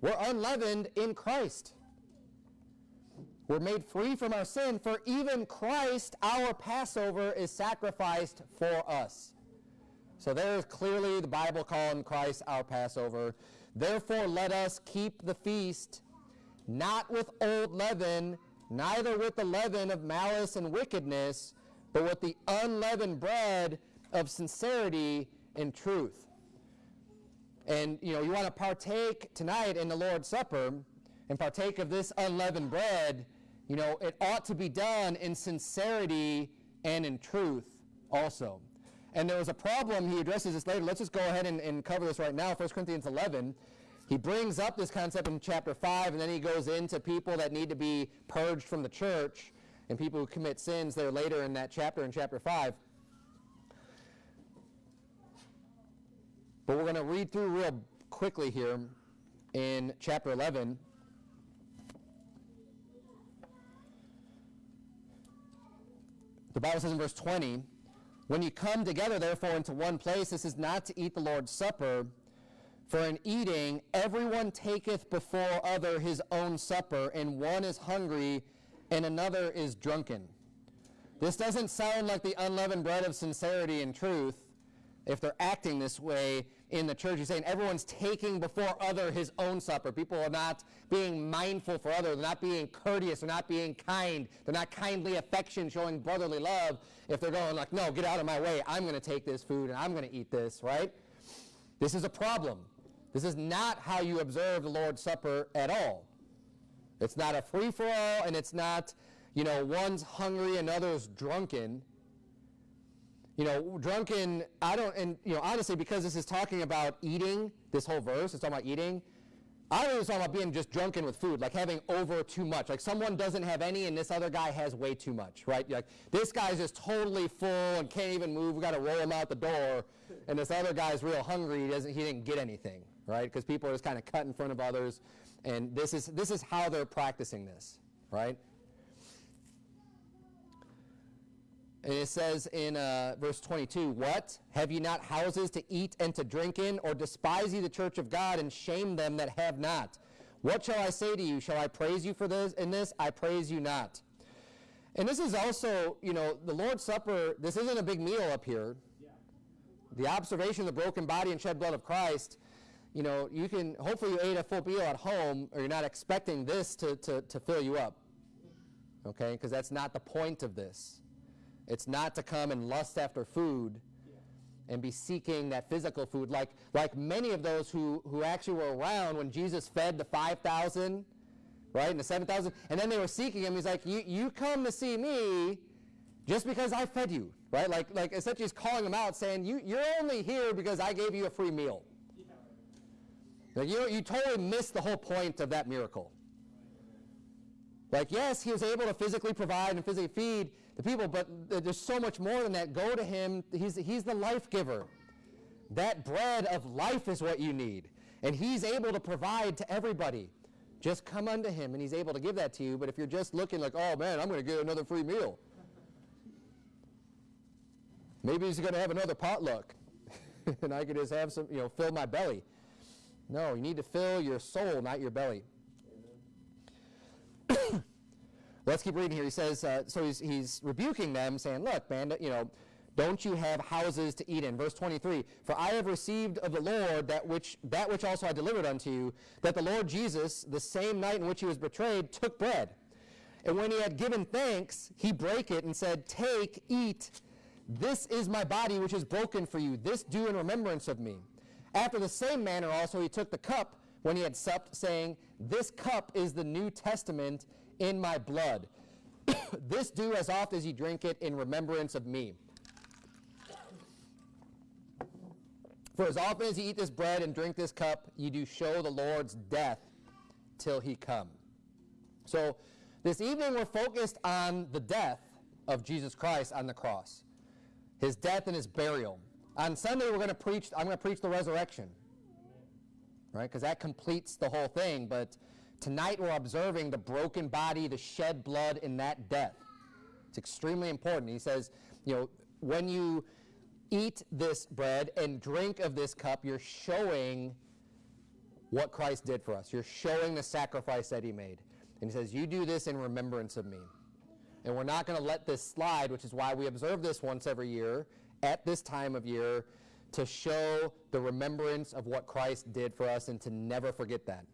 We're unleavened in Christ. We're made free from our sin, for even Christ, our Passover, is sacrificed for us. So there is clearly the Bible calling Christ our Passover. Therefore, let us keep the feast, not with old leaven, neither with the leaven of malice and wickedness, but with the unleavened bread of sincerity and truth. And you know, you want to partake tonight in the Lord's Supper and partake of this unleavened bread, you know, it ought to be done in sincerity and in truth also. And there was a problem, he addresses this later. Let's just go ahead and, and cover this right now. 1 Corinthians 11. He brings up this concept in chapter 5, and then he goes into people that need to be purged from the church and people who commit sins there later in that chapter, in chapter 5. But we're going to read through real quickly here in chapter 11. The Bible says in verse 20, When you come together, therefore, into one place, this is not to eat the Lord's Supper. For in eating, everyone taketh before other his own supper, and one is hungry, and another is drunken. This doesn't sound like the unleavened bread of sincerity and truth if they're acting this way in the church. He's saying everyone's taking before other his own supper. People are not being mindful for others. They're not being courteous. They're not being kind. They're not kindly affection, showing brotherly love. If they're going like, no, get out of my way. I'm going to take this food and I'm going to eat this, right? This is a problem. This is not how you observe the Lord's Supper at all. It's not a free-for-all, and it's not, you know, one's hungry and others drunken. You know, drunken, I don't, and, you know, honestly, because this is talking about eating, this whole verse is talking about eating, I don't it's talking about being just drunken with food, like having over too much. Like someone doesn't have any and this other guy has way too much, right? Like this guy's just totally full and can't even move. We got to roll him out the door. And this other guy's real hungry. He, doesn't, he didn't get anything, right? Because people are just kind of cut in front of others. And this is, this is how they're practicing this, right? And it says in uh, verse 22, What? Have ye not houses to eat and to drink in? Or despise ye the church of God and shame them that have not? What shall I say to you? Shall I praise you for this in this? I praise you not. And this is also, you know, the Lord's Supper, this isn't a big meal up here. The observation of the broken body and shed blood of Christ, you know, you can, hopefully you ate a full meal at home or you're not expecting this to, to, to fill you up. Okay? Because that's not the point of this. It's not to come and lust after food and be seeking that physical food like, like many of those who, who actually were around when Jesus fed the 5,000, right, and the 7,000, and then they were seeking him. He's like, you, you come to see me just because I fed you, right? Like, like essentially he's calling them out saying, you, you're only here because I gave you a free meal. Like, you, you totally missed the whole point of that miracle. Like, yes, he was able to physically provide and physically feed the people, but there's so much more than that. Go to him. He's, he's the life giver. That bread of life is what you need. And he's able to provide to everybody. Just come unto him, and he's able to give that to you. But if you're just looking like, oh man, I'm going to get another free meal. Maybe he's going to have another potluck, and I could just have some, you know, fill my belly. No, you need to fill your soul, not your belly. Let's keep reading here. He says, uh, so he's, he's rebuking them, saying, look, man, you know, don't you have houses to eat in? Verse 23, for I have received of the Lord that which, that which also I delivered unto you, that the Lord Jesus, the same night in which he was betrayed, took bread. And when he had given thanks, he brake it and said, Take, eat. This is my body which is broken for you. This do in remembrance of me. After the same manner also he took the cup when he had supped, saying, This cup is the New Testament in my blood. this do as oft as ye drink it in remembrance of me. For as often as you eat this bread and drink this cup, you do show the Lord's death till he come. So this evening we're focused on the death of Jesus Christ on the cross. His death and his burial. On Sunday we're going to preach I'm going to preach the resurrection. Right? Because that completes the whole thing, but tonight we're observing the broken body, the shed blood in that death. It's extremely important. He says, you know, when you eat this bread and drink of this cup, you're showing what Christ did for us. You're showing the sacrifice that he made. And he says, You do this in remembrance of me. And we're not going to let this slide, which is why we observe this once every year at this time of year to show the remembrance of what Christ did for us and to never forget that.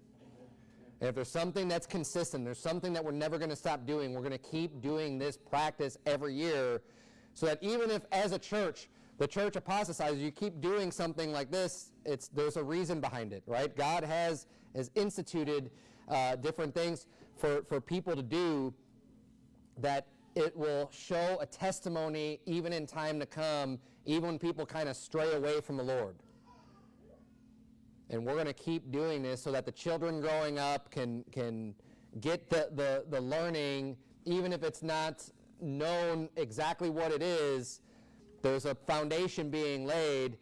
And if there's something that's consistent, there's something that we're never going to stop doing, we're going to keep doing this practice every year so that even if as a church the church apostatizes, you keep doing something like this, it's, there's a reason behind it, right? God has, has instituted uh, different things for, for people to do that it will show a testimony even in time to come, even when people kind of stray away from the Lord. And we're going to keep doing this so that the children growing up can, can get the, the, the learning, even if it's not known exactly what it is, there's a foundation being laid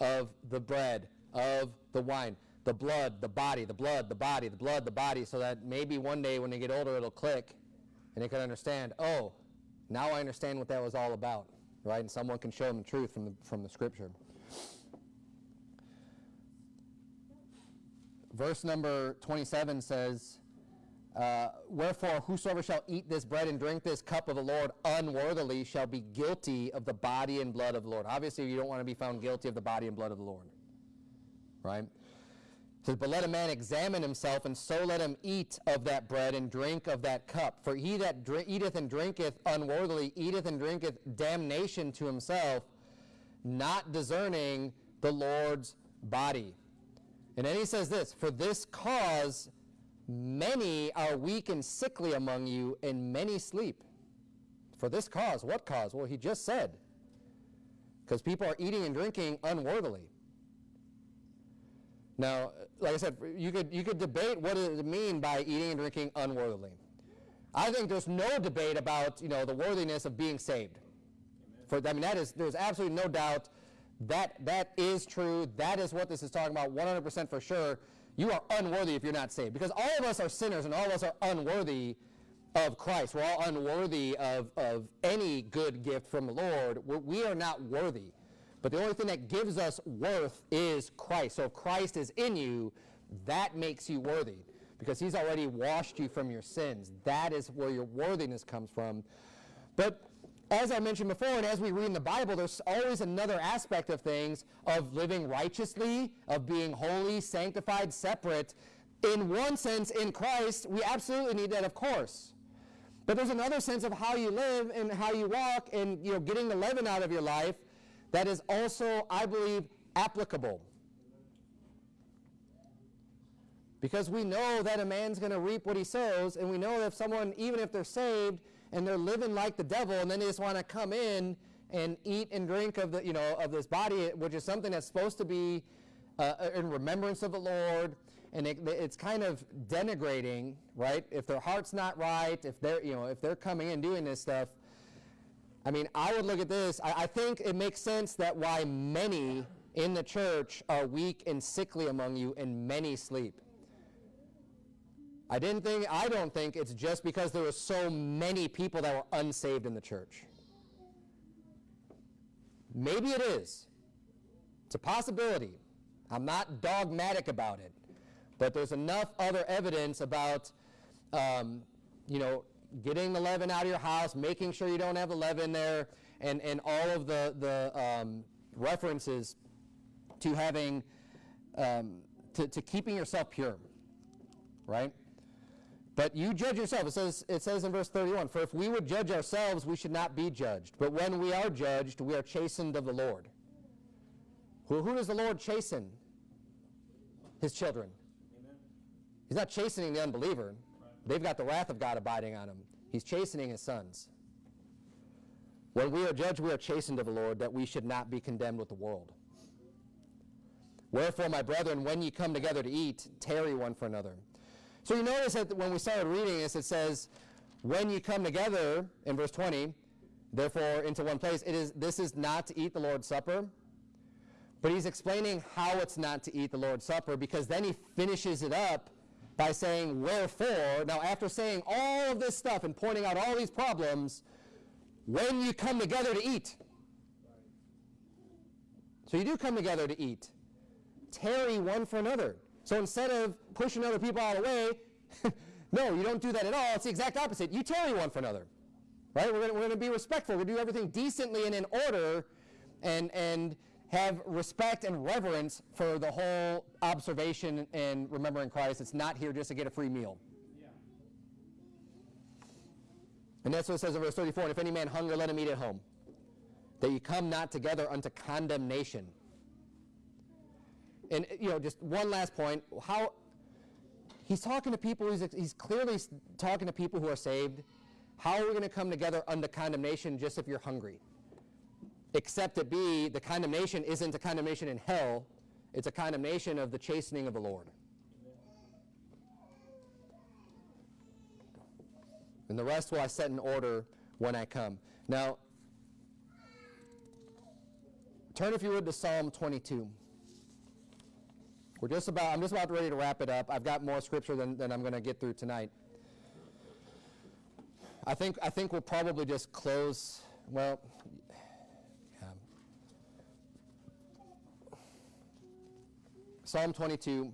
of the bread, of the wine, the blood, the body, the blood, the body, the blood, the body, so that maybe one day when they get older it'll click and they can understand, oh, now I understand what that was all about, right? And someone can show them the truth from the, from the scripture. Verse number 27 says, uh, Wherefore, whosoever shall eat this bread and drink this cup of the Lord unworthily shall be guilty of the body and blood of the Lord. Obviously, you don't want to be found guilty of the body and blood of the Lord. Right? Says, But let a man examine himself, and so let him eat of that bread and drink of that cup. For he that eateth and drinketh unworthily eateth and drinketh damnation to himself, not discerning the Lord's body. And then he says this For this cause Many are weak and sickly among you, and many sleep. For this cause, what cause? Well, he just said. Because people are eating and drinking unworthily. Now, like I said, you could, you could debate what does it mean by eating and drinking unworthily. I think there's no debate about you know, the worthiness of being saved. For, I mean, that is, there's absolutely no doubt that that is true. That is what this is talking about 100% for sure you are unworthy if you're not saved. Because all of us are sinners and all of us are unworthy of Christ. We're all unworthy of, of any good gift from the Lord. We're, we are not worthy. But the only thing that gives us worth is Christ. So if Christ is in you, that makes you worthy because he's already washed you from your sins. That is where your worthiness comes from. But as I mentioned before, and as we read in the Bible, there's always another aspect of things of living righteously, of being holy, sanctified, separate. In one sense, in Christ, we absolutely need that, of course. But there's another sense of how you live and how you walk and you know, getting the leaven out of your life that is also, I believe, applicable. Because we know that a man's going to reap what he sows, and we know that if someone, even if they're saved, and they're living like the devil, and then they just want to come in and eat and drink of the you know of this body, which is something that's supposed to be uh, in remembrance of the Lord, and it, it's kind of denigrating, right? If their heart's not right, if they're you know if they're coming in doing this stuff. I mean, I would look at this. I, I think it makes sense that why many in the church are weak and sickly among you, and many sleep. I didn't think, I don't think it's just because there were so many people that were unsaved in the church. Maybe it is. It's a possibility. I'm not dogmatic about it. But there's enough other evidence about, um, you know, getting the leaven out of your house, making sure you don't have the leaven there, and, and all of the, the um, references to having, um, to, to keeping yourself pure, right? But you judge yourself. It says, it says in verse 31 For if we would judge ourselves, we should not be judged. But when we are judged, we are chastened of the Lord. Who, who does the Lord chasten? His children. Amen. He's not chastening the unbeliever. Right. They've got the wrath of God abiding on them. He's chastening his sons. When we are judged, we are chastened of the Lord, that we should not be condemned with the world. Wherefore, my brethren, when ye come together to eat, tarry one for another. So you notice that when we started reading this, it says, when you come together, in verse 20, therefore into one place, it is, this is not to eat the Lord's Supper. But he's explaining how it's not to eat the Lord's Supper because then he finishes it up by saying, wherefore. Now, after saying all of this stuff and pointing out all these problems, when you come together to eat. So you do come together to eat. Tarry one for another. So instead of pushing other people out of the way, no, you don't do that at all. It's the exact opposite. You tarry one for another. Right? We're going to be respectful. We're going to do everything decently and in order and, and have respect and reverence for the whole observation and remembering Christ. It's not here just to get a free meal. Yeah. And that's what it says in verse 34, and if any man hunger, let him eat at home, that you come not together unto condemnation. And, you know, just one last point, how, he's talking to people, he's, he's clearly talking to people who are saved. How are we going to come together under condemnation just if you're hungry? Except it be, the condemnation isn't a condemnation in hell, it's a condemnation of the chastening of the Lord. And the rest will I set in order when I come. Now, turn if you would to Psalm 22. We're just about, I'm just about ready to wrap it up. I've got more scripture than, than I'm going to get through tonight. I think, I think we'll probably just close, well, yeah. Psalm 22.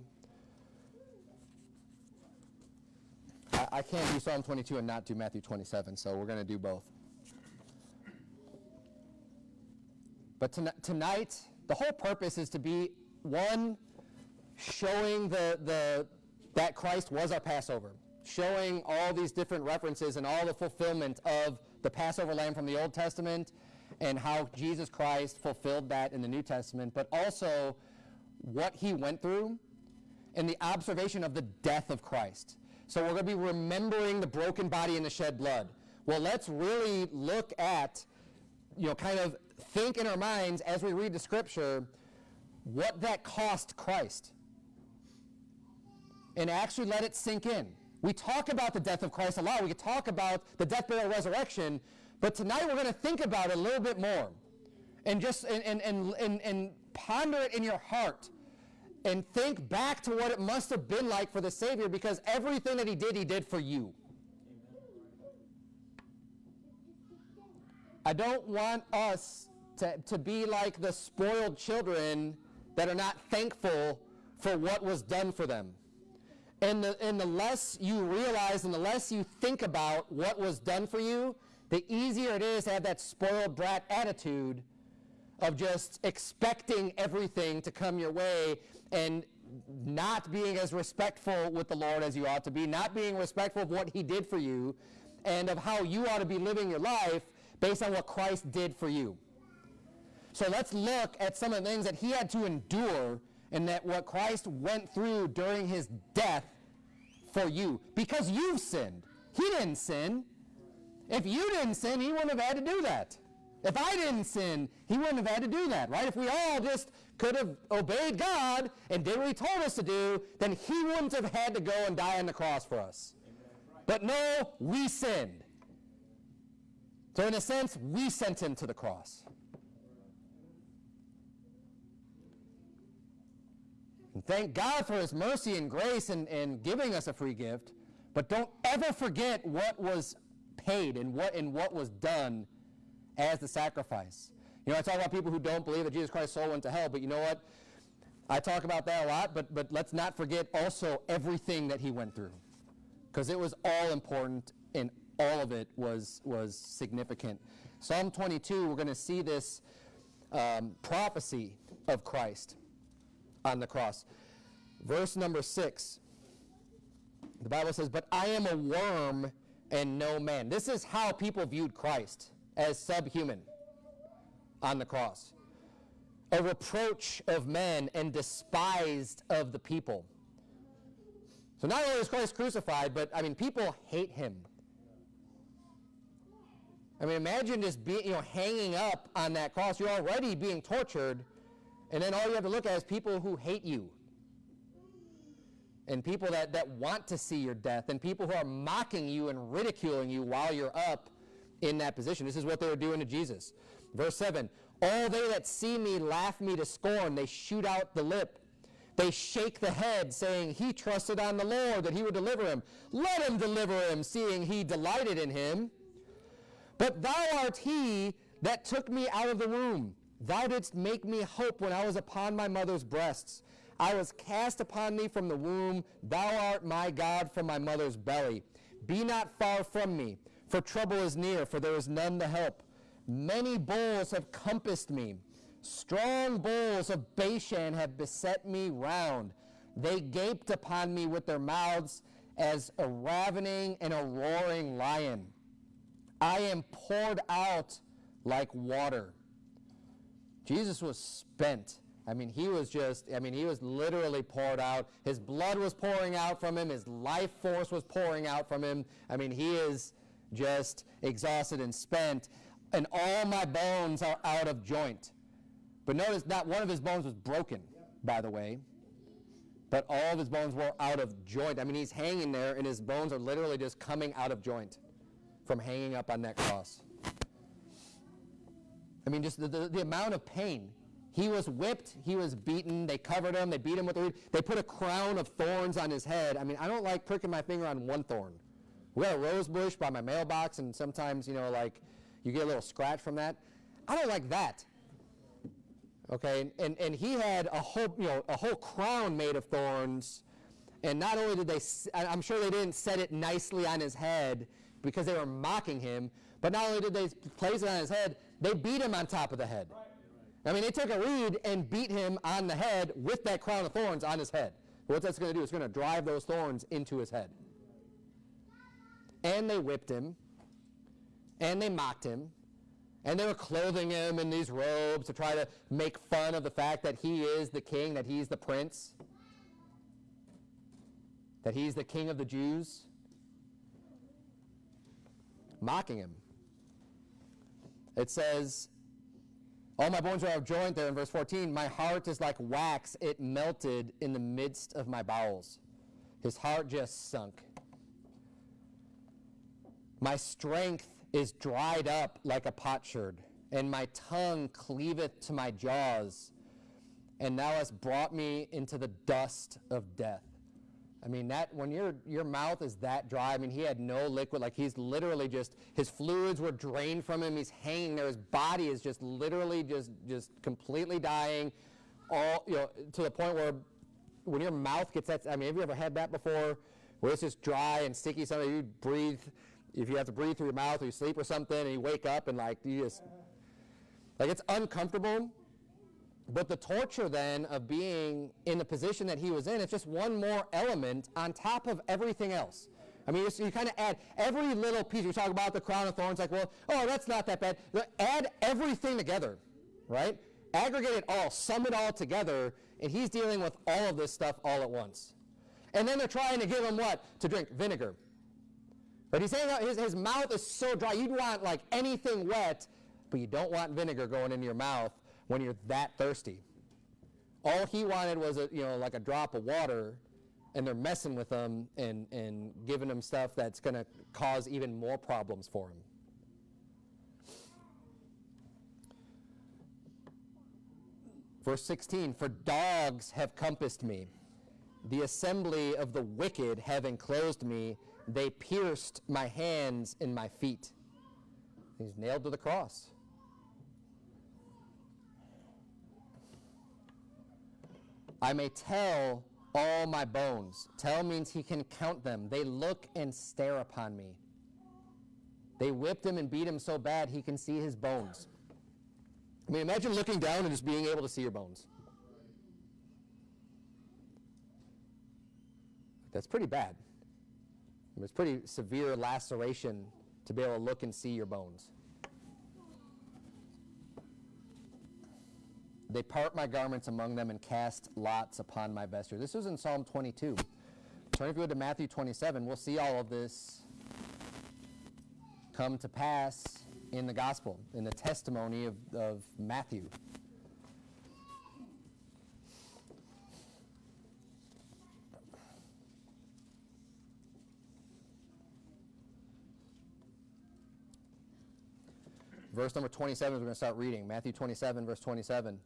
I, I can't do Psalm 22 and not do Matthew 27, so we're going to do both. But toni- tonight, the whole purpose is to be one, showing the, the, that Christ was our Passover, showing all these different references and all the fulfillment of the Passover lamb from the Old Testament and how Jesus Christ fulfilled that in the New Testament, but also what he went through and the observation of the death of Christ. So we're going to be remembering the broken body and the shed blood. Well, let's really look at, you know, kind of think in our minds as we read the scripture what that cost Christ. And actually let it sink in. We talk about the death of Christ a lot. We could talk about the death, burial, resurrection. But tonight we're going to think about it a little bit more. And just and, and, and, and, and ponder it in your heart and think back to what it must have been like for the Savior because everything that he did, he did for you. I don't want us to, to be like the spoiled children that are not thankful for what was done for them. And the, and the less you realize and the less you think about what was done for you, the easier it is to have that spoiled brat attitude of just expecting everything to come your way and not being as respectful with the Lord as you ought to be, not being respectful of what He did for you, and of how you ought to be living your life based on what Christ did for you. So let's look at some of the things that He had to endure and that what Christ went through during His death for you. Because you've sinned. He didn't sin. If you didn't sin, He wouldn't have had to do that. If I didn't sin, he wouldn't have had to do that, right? If we all just could have obeyed God and did what he told us to do, then he wouldn't have had to go and die on the cross for us. But no, we sinned. So in a sense, we sent him to the cross. And thank God for his mercy and grace and, and giving us a free gift. But don't ever forget what was paid and what, and what was done as the sacrifice. You know, I talk about people who don't believe that Jesus Christ's soul went to hell, but you know what? I talk about that a lot, but, but let's not forget also everything that he went through. Because it was all important and all of it was, was significant. Psalm 22, we're going to see this um, prophecy of Christ on the cross. Verse number 6, the Bible says, But I am a worm and no man. This is how people viewed Christ as subhuman on the cross. A reproach of men and despised of the people. So not only is Christ crucified, but I mean, people hate him. I mean, imagine just being, you know, hanging up on that cross. You're already being tortured, And then all you have to look at is people who hate you. And people that, that want to see your death, and people who are mocking you and ridiculing you while you're up in that position. This is what they were doing to Jesus. Verse 7 All they that see me laugh me to scorn, they shoot out the lip. They shake the head, saying, He trusted on the Lord that he would deliver him. Let him deliver him, seeing he delighted in him. But thou art he that took me out of the womb. Thou didst make me hope when I was upon my mother's breasts. I was cast upon thee from the womb. Thou art my God from my mother's belly. Be not far from me, for trouble is near, for there is none to help. Many bulls have compassed me. Strong bulls of Bashan have beset me round. They gaped upon me with their mouths as a ravening and a roaring lion. I am poured out like water. Jesus was spent. I mean, he was just, I mean, he was literally poured out. His blood was pouring out from him. His life force was pouring out from him. I mean, he is just exhausted and spent. And all my bones are out of joint. But notice, not one of his bones was broken, by the way. But all of his bones were out of joint. I mean, he's hanging there, and his bones are literally just coming out of joint from hanging up on that cross. I mean, just the, the, the amount of pain. He was whipped, he was beaten, they covered him, they beat him with a reed, they put a crown of thorns on his head. I mean, I don't like pricking my finger on one thorn. We got a rose bush by my mailbox, and sometimes, you know, like you get a little scratch from that. I don't like that. Okay, and, and he had a whole, you know, a whole crown made of thorns, and not only did they, I'm sure they didn't set it nicely on his head because they were mocking him, but not only did they place it on his head, they beat him on top of the head. I mean, they took a reed and beat him on the head with that crown of thorns on his head. What that's going to do is going to drive those thorns into his head. And they whipped him, and they mocked him, and they were clothing him in these robes to try to make fun of the fact that he is the king, that he's the prince, that he's the king of the Jews. Mocking him. It says, All my bones are out of joint there in verse 14. My heart is like wax, it melted in the midst of my bowels. His heart just sunk. My strength is dried up like a potsherd, and my tongue cleaveth to my jaws. And thou hast brought me into the dust of death. I mean, that when your your mouth is that dry, I mean, he had no liquid. Like he's literally just his fluids were drained from him. He's hanging there. His body is just literally just just completely dying. All you know to the point where when your mouth gets that. I mean, have you ever had that before? Where it's just dry and sticky. Something you breathe. If you have to breathe through your mouth or you sleep or something, and you wake up and like you just like it's uncomfortable. But the torture then of being in the position that he was in, it's just one more element on top of everything else. I mean, you, you kind of add every little piece. You talk about the crown of thorns, like, well, oh, that's not that bad. Add everything together, right? Aggregate it all, sum it all together, and he's dealing with all of this stuff all at once. And then they're trying to give him what? To drink vinegar. But he's saying his, his mouth is so dry, you'd want like anything wet, but you don't want vinegar going into your mouth when you're that thirsty. All he wanted was a, you know, like a drop of water, and they're messing with him and, and giving him stuff that's going to cause even more problems for him. Verse 16, for dogs have compassed me. The assembly of the wicked have enclosed me. They pierced my hands and my feet. He's nailed to the cross. I may tell all my bones. Tell means he can count them. They look and stare upon me. They whipped him and beat him so bad he can see his bones. I mean, imagine looking down and just being able to see your bones. That's pretty bad. It's pretty severe laceration to be able to look and see your bones. They part my garments among them and cast lots upon my vesture. This is in Psalm 22. Turn if you go to Matthew 27, we'll see all of this come to pass in the gospel, in the testimony of, of Matthew. Verse number 27 we're going to start reading. Matthew 27, verse 27.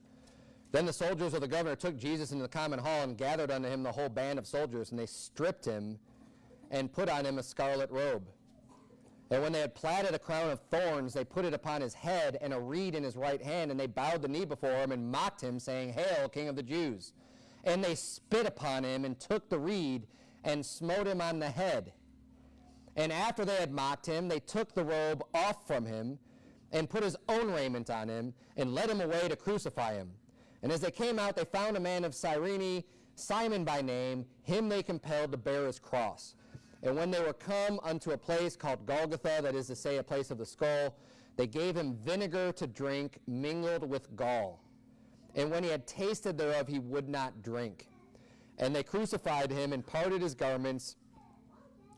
Then the soldiers of the governor took Jesus into the common hall and gathered unto him the whole band of soldiers, and they stripped him and put on him a scarlet robe. And when they had platted a crown of thorns, they put it upon his head and a reed in his right hand, and they bowed the knee before him and mocked him, saying, Hail, King of the Jews! And they spit upon him and took the reed and smote him on the head. And after they had mocked him, they took the robe off from him and put his own raiment on him and led him away to crucify him. And as they came out, they found a man of Cyrene, Simon by name. Him they compelled to bear his cross. And when they were come unto a place called Golgotha, that is to say, a place of the skull, they gave him vinegar to drink mingled with gall. And when he had tasted thereof, he would not drink. And they crucified him and parted his garments,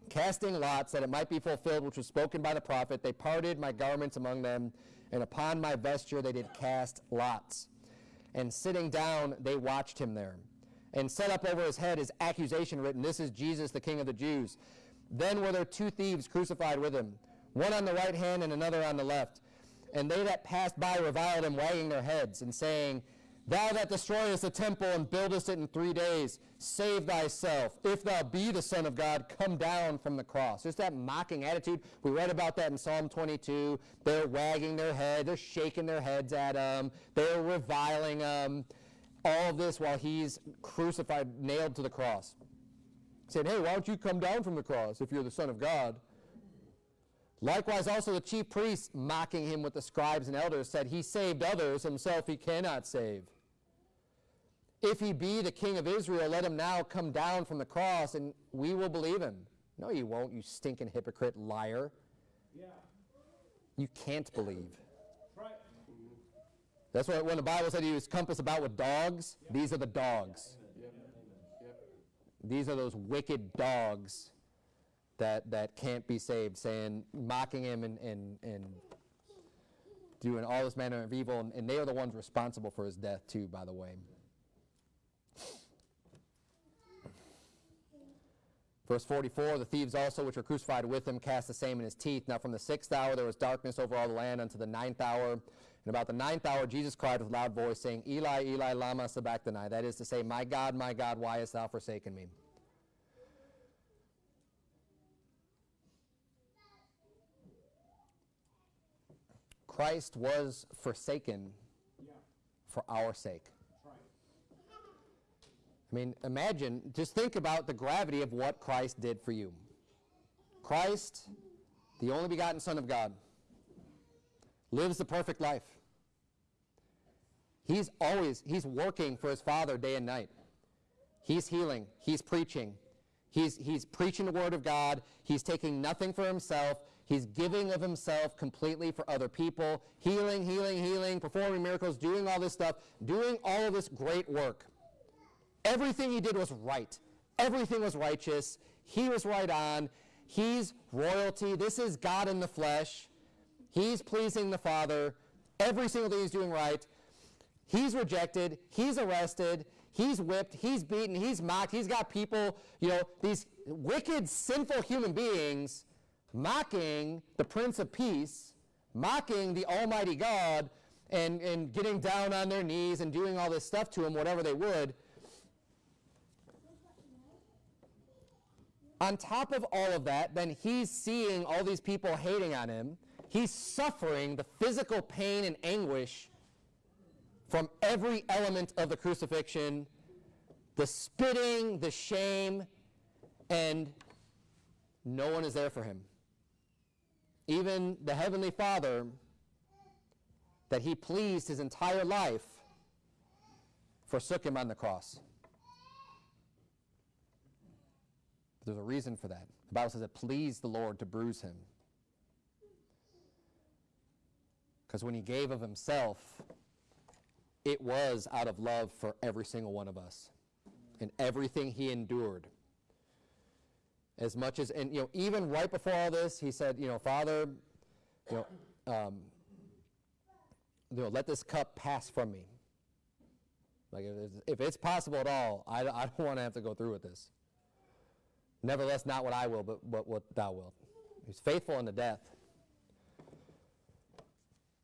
casting lots that it might be fulfilled, which was spoken by the prophet. They parted my garments among them, and upon my vesture they did cast lots. And sitting down, they watched him there and set up over his head his accusation written, This is Jesus, the King of the Jews. Then were there two thieves crucified with him, one on the right hand and another on the left. And they that passed by reviled him, wagging their heads, and saying, Thou that destroyest the temple and buildest it in three days, save thyself. If thou be the Son of God, come down from the cross. Just that mocking attitude. We read about that in Psalm 22. They're wagging their head, they're shaking their heads at him, they're reviling him all of this while he's crucified, nailed to the cross. Saying, hey, why don't you come down from the cross if you're the Son of God? Likewise, also the chief priests, mocking him with the scribes and elders, said, He saved others, himself he cannot save. If he be the king of Israel, let him now come down from the cross, and we will believe him. No, you won't, you stinking hypocrite liar. Yeah, You can't believe. that's right. That's why when the Bible said he was compassed about with dogs, these are the dogs. These are those wicked dogs that, that can't be saved, saying, mocking him and, and, and doing all this manner of evil. And, and they are the ones responsible for his death, too, by the way. Verse 44 The thieves also, which were crucified with him, cast the same in his teeth. Now from the sixth hour there was darkness over all the land unto the ninth hour. And about the ninth hour Jesus cried with loud voice, saying, Eli, Eli, lama sabachthani. That is to say, My God, my God, why hast thou forsaken me? Christ was forsaken Yeah, for our sake. I mean, imagine, just think about the gravity of what Christ did for you. Christ, the only begotten Son of God, lives the perfect life. He's always, he's working for his Father day and night. He's healing, he's preaching, he's, he's preaching the Word of God, he's taking nothing for himself, he's giving of himself completely for other people, healing, healing, healing, performing miracles, doing all this stuff, doing all of this great work. Everything he did was right. Everything was righteous. He was right on. He's royalty. This is God in the flesh. He's pleasing the Father. Every single thing he's doing right. He's rejected. He's arrested. He's whipped. He's beaten. He's mocked. He's got people, you know, these wicked, sinful human beings mocking the Prince of Peace, mocking the Almighty God, and, and getting down on their knees and doing all this stuff to him, whatever they would. On top of all of that, then he's seeing all these people hating on him. He's suffering the physical pain and anguish from every element of the crucifixion the spitting, the shame, and no one is there for him. Even the Heavenly Father, that he pleased his entire life, forsook him on the cross. There's a reason for that. The Bible says it pleased the Lord to bruise him. Because when he gave of himself, it was out of love for every single one of us and everything he endured. As much as, and you know, even right before all this, he said, you know, Father, you know, um, you know, let this cup pass from me. Like, if it's, if it's possible at all, I, I don't want to have to go through with this. Nevertheless, not what I will, but what, thou wilt. He's faithful unto death.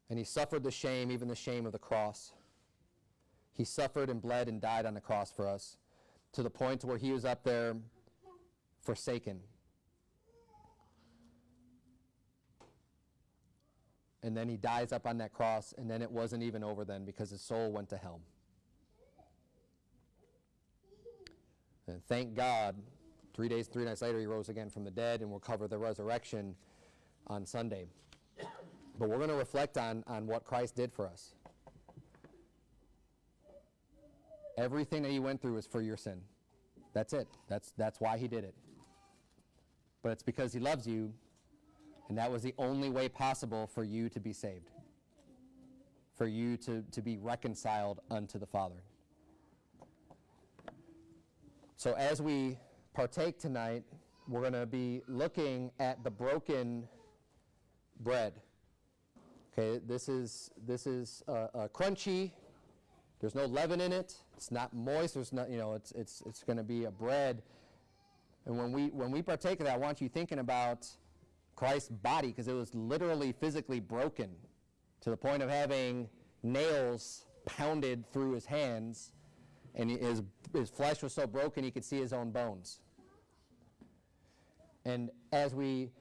And he suffered the shame, even the shame of the cross. He suffered and bled and died on the cross for us to the point where he was up there forsaken. And then he dies up on that cross, and then it wasn't even over then because his soul went to hell. And thank God, three days, three nights later, he rose again from the dead, and we'll cover the resurrection on Sunday. But we're going to reflect on, on what Christ did for us. Everything that he went through was for your sin. That's it. That's, that's why he did it. But it's because he loves you, and that was the only way possible for you to be saved, for you to, to be reconciled unto the Father. So as we partake tonight, we're going to be looking at the broken bread. Okay, this is this is uh, uh, crunchy. There's no leaven in it. It's not moist. There's not you know it's it's it's going to be a bread. And when we when we partake of that, I want you thinking about Christ's body because it was literally physically broken to the point of having nails pounded through his hands, and his his flesh was so broken he could see his own bones. And as we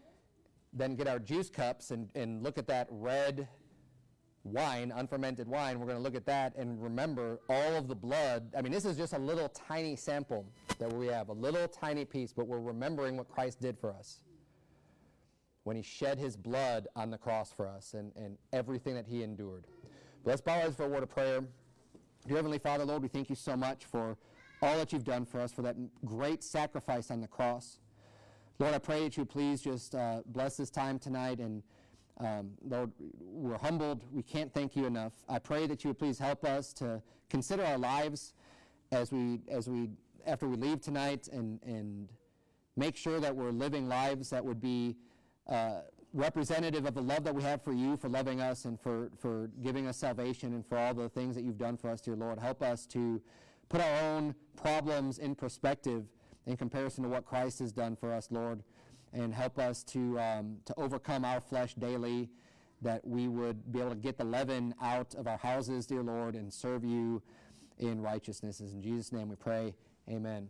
then get our juice cups and, and look at that red wine, unfermented wine, we're going to look at that and remember all of the blood. I mean, this is just a little tiny sample that we have, a little tiny piece, but we're remembering what Christ did for us when he shed his blood on the cross for us and, and everything that he endured. But let's bow our heads for a word of prayer. Dear Heavenly Father, Lord, we thank you so much for all that you've done for us, for that great sacrifice on the cross. Lord, I pray that you please just uh, bless this time tonight. And um, Lord, we're humbled. We can't thank you enough. I pray that you would please help us to consider our lives as we, as we, after we leave tonight, and and make sure that we're living lives that would be uh, representative of the love that we have for you, for loving us, and for for giving us salvation, and for all the things that you've done for us, dear Lord. Help us to put our own problems in perspective in comparison to what Christ has done for us, Lord, and help us to, um, to overcome our flesh daily, that we would be able to get the leaven out of our houses, dear Lord, and serve you in righteousness. In Jesus' name we pray. Amen.